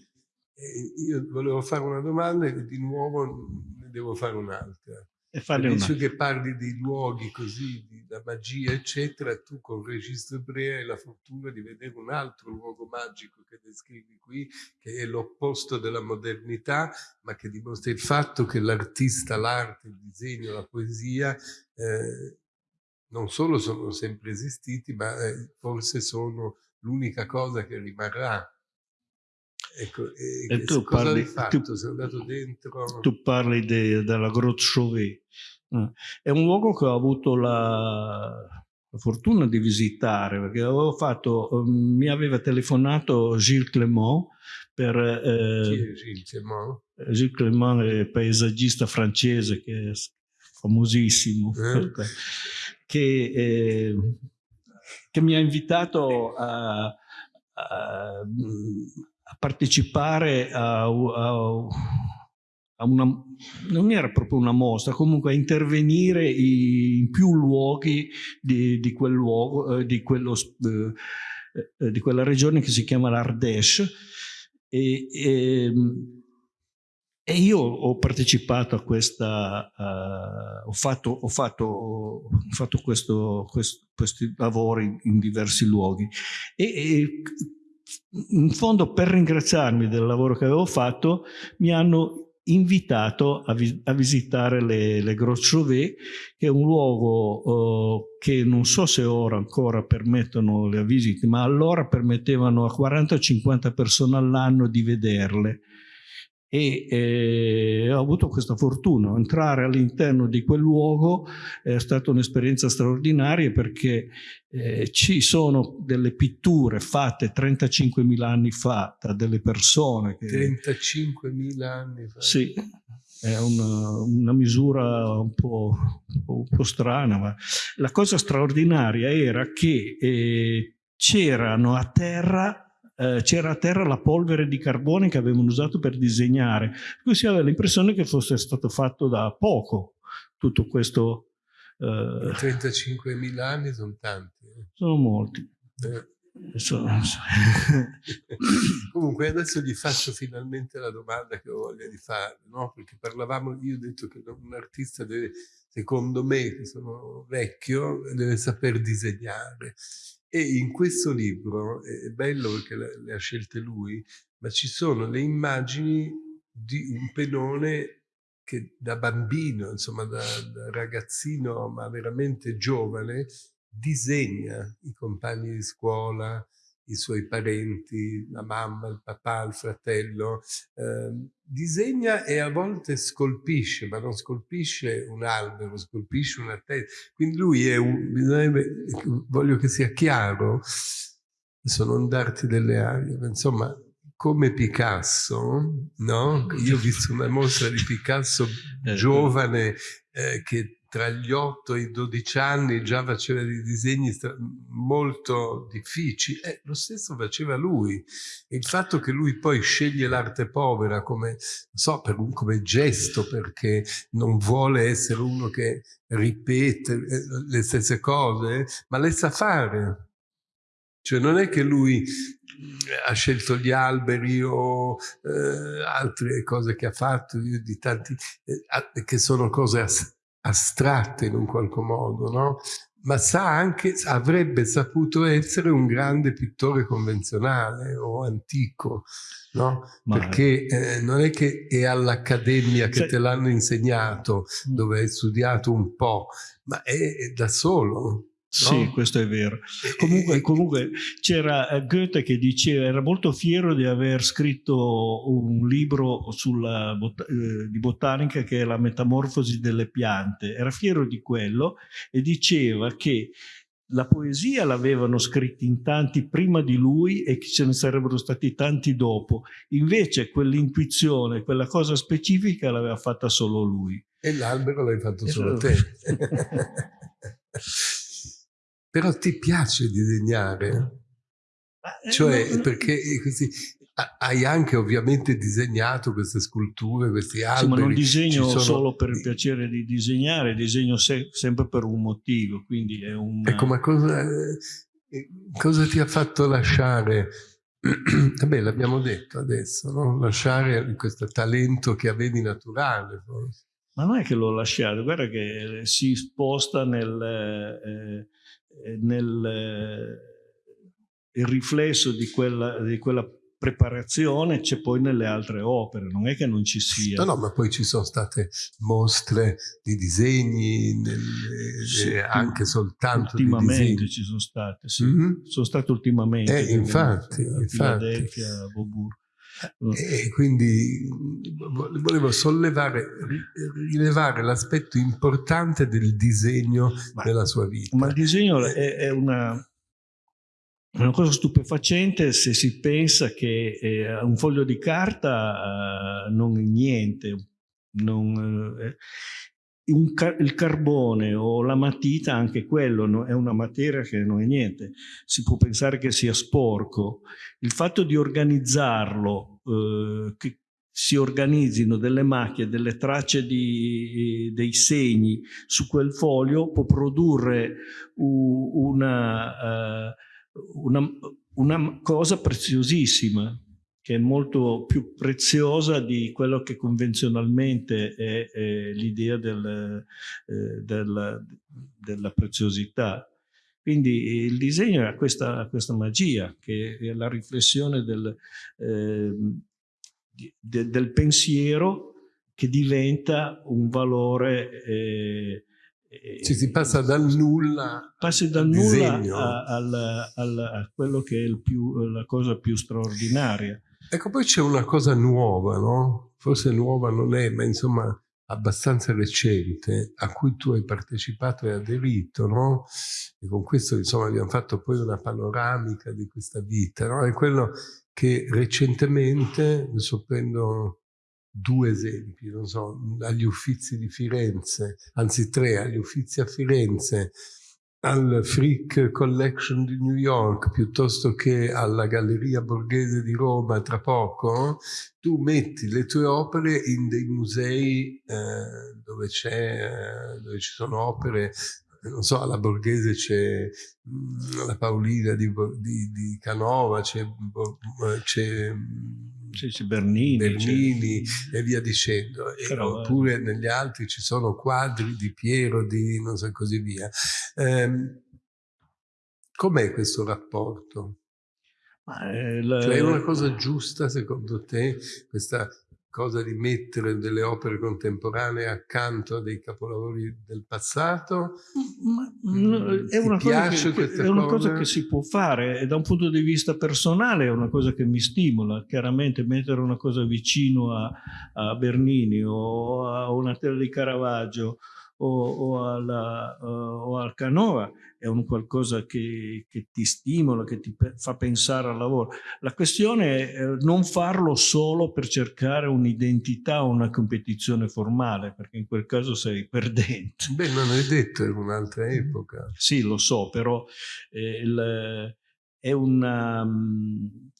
Io volevo fare una domanda e di nuovo ne devo fare un'altra. E farne una. che parli di luoghi così, di la magia, eccetera, tu con registro ebreo hai la fortuna di vedere un altro luogo magico che descrivi qui, che è l'opposto della modernità, ma che dimostra il fatto che l'artista, l'arte, il disegno, la poesia eh, non solo sono sempre esistiti, ma eh, forse sono l'unica cosa che rimarrà Ecco, e, e tu parli, fatto? Tu, Sei andato dentro? Tu parli de, della Grotte Chauvet. Ah, è un luogo che ho avuto la, la fortuna di visitare perché avevo fatto, um, mi aveva telefonato Gilles Clément per... Eh, Gilles Clément? Gilles Clément è paesaggista francese che è famosissimo, eh? che, eh, che, mi ha invitato a, a partecipare a, a, a, una, non era proprio una mostra, comunque a intervenire in più luoghi di, di quel luogo, eh, di, quello, eh, eh, di, quella regione che si chiama l'Ardèche. E, e, ehm, e, io ho partecipato a questa, uh, ho fatto, ho fatto, ho fatto questo, questo, questi lavori in diversi luoghi. E, e in fondo per ringraziarmi del lavoro che avevo fatto mi hanno invitato a, vi a visitare le, le Chauvet che è un luogo uh, che non so se ora ancora permettono le visite ma allora permettevano a 40-50 persone all'anno di vederle e eh, ho avuto questa fortuna. Entrare all'interno di quel luogo è stata un'esperienza straordinaria perché eh, ci sono delle pitture fatte 35.000 anni fa da delle persone. Che, 35.000 anni fa? Sì, è una, una misura un po', un po', strana, ma la cosa straordinaria era che eh, c'erano a terra eh, c'era a terra la polvere di carbone che avevano usato per disegnare. Cui si aveva l'impressione che fosse stato fatto da poco tutto questo. Eh, 35.000 anni sono tanti. Eh. Sono molti. Eh. Comunque adesso gli faccio finalmente la domanda che ho voglia di fare, no? perché parlavamo, io ho detto che un artista deve, secondo me, che sono vecchio, deve saper disegnare. E in questo libro, è bello perché le ha scelte lui, ma ci sono le immagini di un pedone che da bambino, insomma da, da ragazzino, ma veramente giovane, disegna i compagni di scuola, i suoi parenti, la mamma, il papà, il fratello, eh, disegna e a volte scolpisce, ma non scolpisce un albero, scolpisce una testa. Quindi lui è un, voglio che sia chiaro, adesso non darti delle arie, ma insomma, come Picasso, no? Io ho visto una mostra di Picasso eh, giovane eh, che tra gli 8 e i 12 anni già faceva dei disegni molto difficili, eh, lo stesso faceva lui. il fatto che lui poi sceglie l'arte povera come, so, per come gesto, perché non vuole essere uno che ripete eh, le stesse cose, ma le sa fare. Cioè non è che lui ha scelto gli alberi o eh, altre cose che ha fatto, di tanti, eh, che sono cose astratte in un qualche modo, no? ma sa anche, avrebbe saputo essere un grande pittore convenzionale o antico, no? Perché eh, non è che è all'accademia che te l'hanno insegnato, mm. dove hai studiato un po', ma è, è da solo. Sì, questo è vero. Comunque, comunque c'era eh, Goethe che diceva, era molto fiero di aver scritto un libro sulla, eh, di botanica che è la metamorfosi delle piante. Era fiero di quello e diceva che la poesia l'avevano scritta in tanti prima di lui e che ce ne sarebbero stati tanti dopo. Invece quell'intuizione, quella cosa specifica l'aveva fatta solo lui. E l'albero l'hai fatto solo te. Però ti piace disegnare? Eh, cioè, perché così, hai anche ovviamente disegnato queste sculture, questi alberi. Sì, ma non disegno sono... solo per il piacere di disegnare, disegno se sempre per un motivo, quindi è un... Ecco, ma cosa, eh, cosa ti ha fatto lasciare Vabbè, l'abbiamo detto adesso, no? lasciare questo talento che avevi naturale. Forse. Ma non è che l'ho lasciato, guarda che si sposta nel, eh, eh, nel eh, il riflesso di quella, di quella preparazione c'è poi nelle altre opere, non è che non ci sia. No, no, ma poi ci sono state mostre di disegni, nelle, sì, eh, anche soltanto ultimamente ci sono state, sì. Mm -hmm. Sono state ultimamente. Eh, infatti, infatti. Philadelphia, Beaubourg. E quindi volevo sollevare, rilevare l'aspetto importante del disegno ma, nella sua vita. Ma il disegno è, è, una, una, cosa stupefacente se si pensa che eh, un foglio di carta eh, non è niente. Non, eh, car il carbone o la matita, anche quello no, è una materia che non è niente. Si può pensare che sia sporco. Il fatto di organizzarlo, eh, che si organizzino delle macchie, delle tracce di, eh, dei segni su quel foglio può produrre una, uh, una, una cosa preziosissima che è molto più preziosa di quello che convenzionalmente è, è l'idea del, eh, del, della preziosità. Quindi il disegno ha questa, questa magia, che è la riflessione del, eh, de, del pensiero che diventa un valore eh, ci si passa dal nulla passi dal nulla a, a, a, a, quello che è più, la cosa più straordinaria Ecco, poi c'è una cosa nuova, no? Forse nuova non è, ma insomma abbastanza recente, a cui tu hai partecipato e aderito, no? E con questo, insomma, abbiamo fatto poi una panoramica di questa vita, no? È quello che recentemente, adesso prendo due esempi, non so, agli Uffizi di Firenze, anzi tre, agli Uffizi a Firenze, al Frick Collection di New York piuttosto che alla Galleria Borghese di Roma tra poco, tu metti le tue opere in dei musei eh, dove, eh, dove ci sono opere. Non so, alla Borghese c'è mm, la Paolina di, di, di Canova, c'è c'è Bernini, Bernini e via dicendo. Però, eh, oppure negli altri ci sono quadri di Piero, di non so così via. Eh, Com'è questo rapporto? Ma, eh, la... cioè, è una cosa giusta secondo te questa cosa di mettere delle opere contemporanee accanto a dei capolavori del passato? Ma, no, è, una che, che, è, una cosa che, si può fare e da un punto di vista personale è una cosa che mi stimola. Chiaramente mettere una cosa vicino a, a Bernini o a una tela di Caravaggio o, o, alla, uh, o al Canova è un qualcosa che, che, ti stimola, che ti fa pensare al lavoro. La questione è non farlo solo per cercare un'identità o una competizione formale, perché in quel caso sei perdente. Beh, non è detto, è un'altra epoca. Sì, lo so, però eh, il, è una...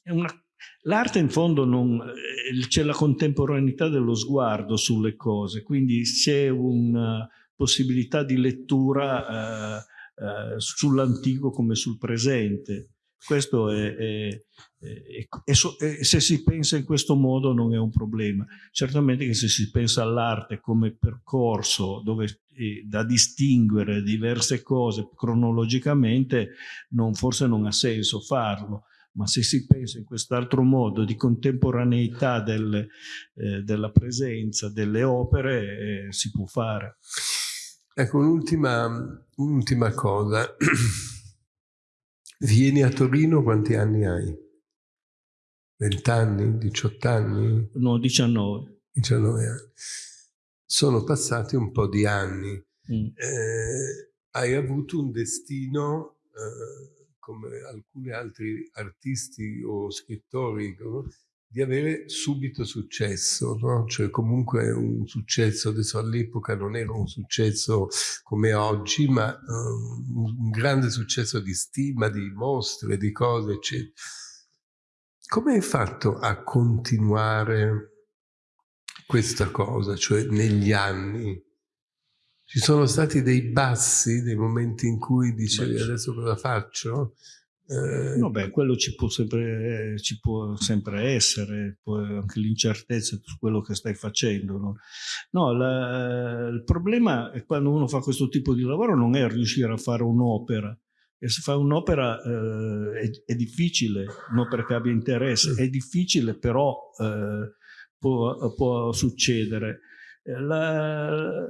È una L'arte in fondo eh, c'è la contemporaneità dello sguardo sulle cose, quindi c'è una possibilità di lettura eh, eh, sull'antico come sul presente. Questo è, è, è, è, se si pensa in questo modo non è un problema. Certamente che se si pensa all'arte come percorso dove da distinguere diverse cose cronologicamente, non, forse non ha senso farlo ma se si pensa in quest'altro modo di contemporaneità del, eh, della presenza delle opere eh, si può fare. Ecco, un'ultima un cosa. Vieni a Torino, quanti anni hai? 20 anni? 18 anni? No, 19. 19 anni. Sono passati un po' di anni. Mm. Eh, hai avuto un destino, eh, come alcuni altri artisti o scrittori, di avere subito successo, no? cioè comunque un successo, adesso all'epoca non era un successo come oggi, ma um, un grande successo di stima, di mostre, di cose, eccetera. Come hai fatto a continuare questa cosa, cioè negli anni? Ci sono stati dei bassi, dei momenti in cui dicevi adesso cosa faccio? Eh, no, beh, quello ci può sempre, ci può sempre essere, anche l'incertezza su quello che stai facendo. No, no la, il problema è quando uno fa questo tipo di lavoro non è riuscire a fare un'opera. E se fa un'opera eh, è, è, difficile, un'opera che abbia interesse, è difficile però eh, può, può, succedere. La,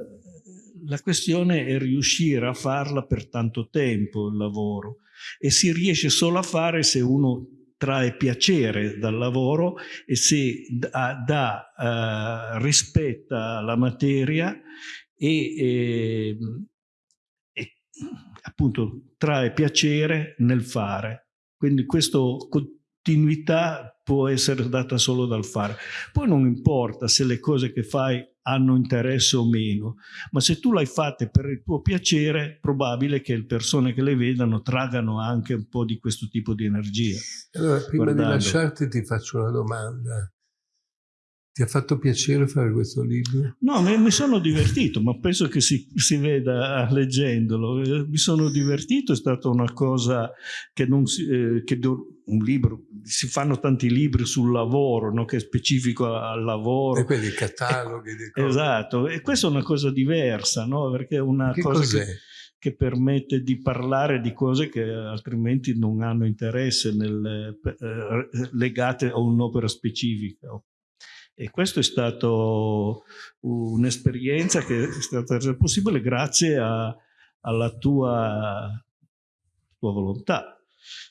la questione è riuscire a farla per tanto tempo il lavoro e si riesce solo a fare se uno trae piacere dal lavoro e se dà, dà uh, rispetta la materia e, e, e, appunto trae piacere nel fare. Quindi questa continuità può essere data solo dal fare. Poi non importa se le cose che fai hanno interesse o meno, ma se tu l'hai fatta per il tuo piacere, probabile che le persone che le vedano traggano anche un po' di questo tipo di energia. Allora, prima guardando. di lasciarti ti faccio una domanda. Ti ha fatto piacere fare questo libro? No, mi, sono divertito, ma penso che si, si, veda leggendolo. Mi sono divertito, è stata una cosa che non si... Eh, che un libro, si fanno tanti libri sul lavoro, no? che è specifico al lavoro. E quelli cataloghi. E, esatto, e questa è una cosa diversa, no? perché è una che cosa che, che, permette di parlare di cose che altrimenti non hanno interesse nel, eh, legate a un'opera specifica. E questo è stato un'esperienza che è stata resa possibile grazie a, alla tua, tua volontà.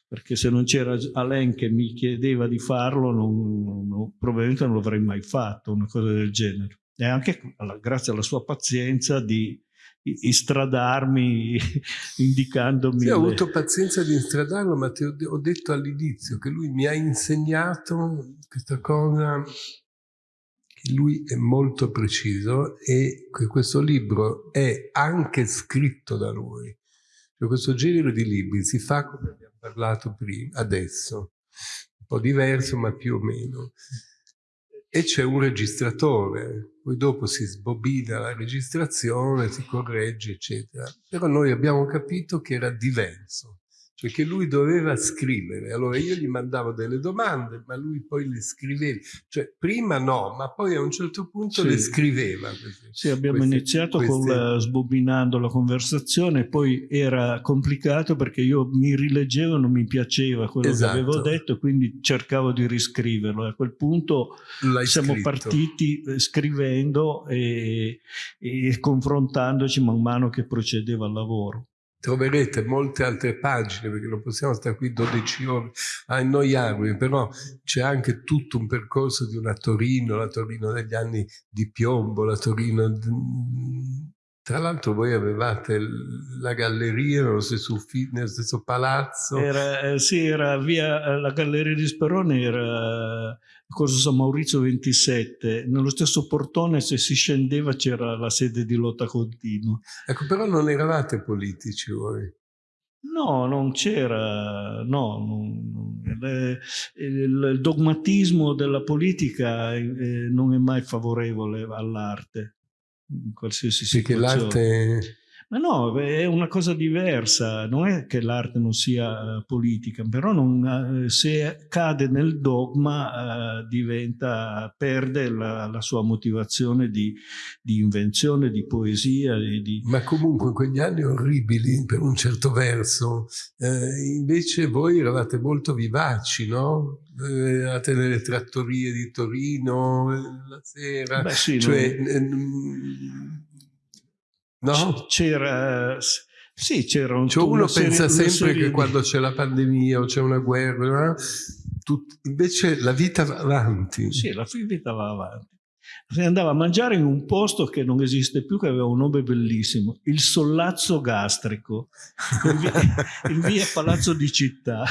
Perché se non c'era Alain che mi chiedeva di farlo non, non, probabilmente non l'avrei mai fatto una cosa del genere. E anche grazie alla sua pazienza di istradarmi indicandomi sì, ho avuto pazienza di istradarlo ma ti ho, detto all'inizio che lui mi ha insegnato questa cosa lui è molto preciso e questo libro è anche scritto da lui cioè questo genere di libri si fa come abbiamo parlato prima, adesso, un po' diverso ma più o meno. E c'è un registratore, poi dopo si sbobina la registrazione, si corregge, eccetera. Però noi abbiamo capito che era diverso che lui doveva scrivere. Allora io gli mandavo delle domande, ma lui poi le scriveva. Cioè prima no, ma poi a un certo punto sì. le scriveva. Queste, sì, abbiamo queste, iniziato queste... con la, sbobinando la conversazione, poi era complicato perché io mi rileggevo e non mi piaceva quello esatto. che avevo detto, quindi cercavo di riscriverlo. A quel punto siamo scritto. partiti eh, scrivendo e, e confrontandoci man mano che procedeva il lavoro troverete molte altre pagine perché non possiamo stare qui 12 ore a annoiarvi però c'è anche tutto un percorso di una Torino la Torino degli anni di piombo la Torino tra l'altro voi avevate la galleria nello stesso, nello stesso palazzo era, eh, sì era via eh, la galleria di Sperone era Corso San Maurizio 27, nello stesso portone se si scendeva c'era la sede di lotta continua. Ecco, però non eravate politici voi. No, non c'era, no, non, il, il, dogmatismo della politica eh, non è mai favorevole all'arte, in qualsiasi situazione. Perché l'arte ma no, è una cosa diversa, non è che l'arte non sia uh, politica, però non, uh, se cade nel dogma uh, diventa, perde la, la, sua motivazione di, di invenzione, di poesia. Di... Ma comunque in quegli anni orribili, per un certo verso, eh, invece voi eravate molto vivaci, no? Eravate nelle trattorie di Torino la sera, Beh, sì, cioè... Non No? C'era... Sì, c'era un... Cioè uno pensa serie, sempre che di... quando c'è la pandemia o c'è una guerra, tut... invece la vita va avanti. Sì, la vita va avanti. Si andava a mangiare in un posto che non esiste più, che aveva un nome bellissimo, il Sollazzo Gastrico, in via, in via Palazzo di Città.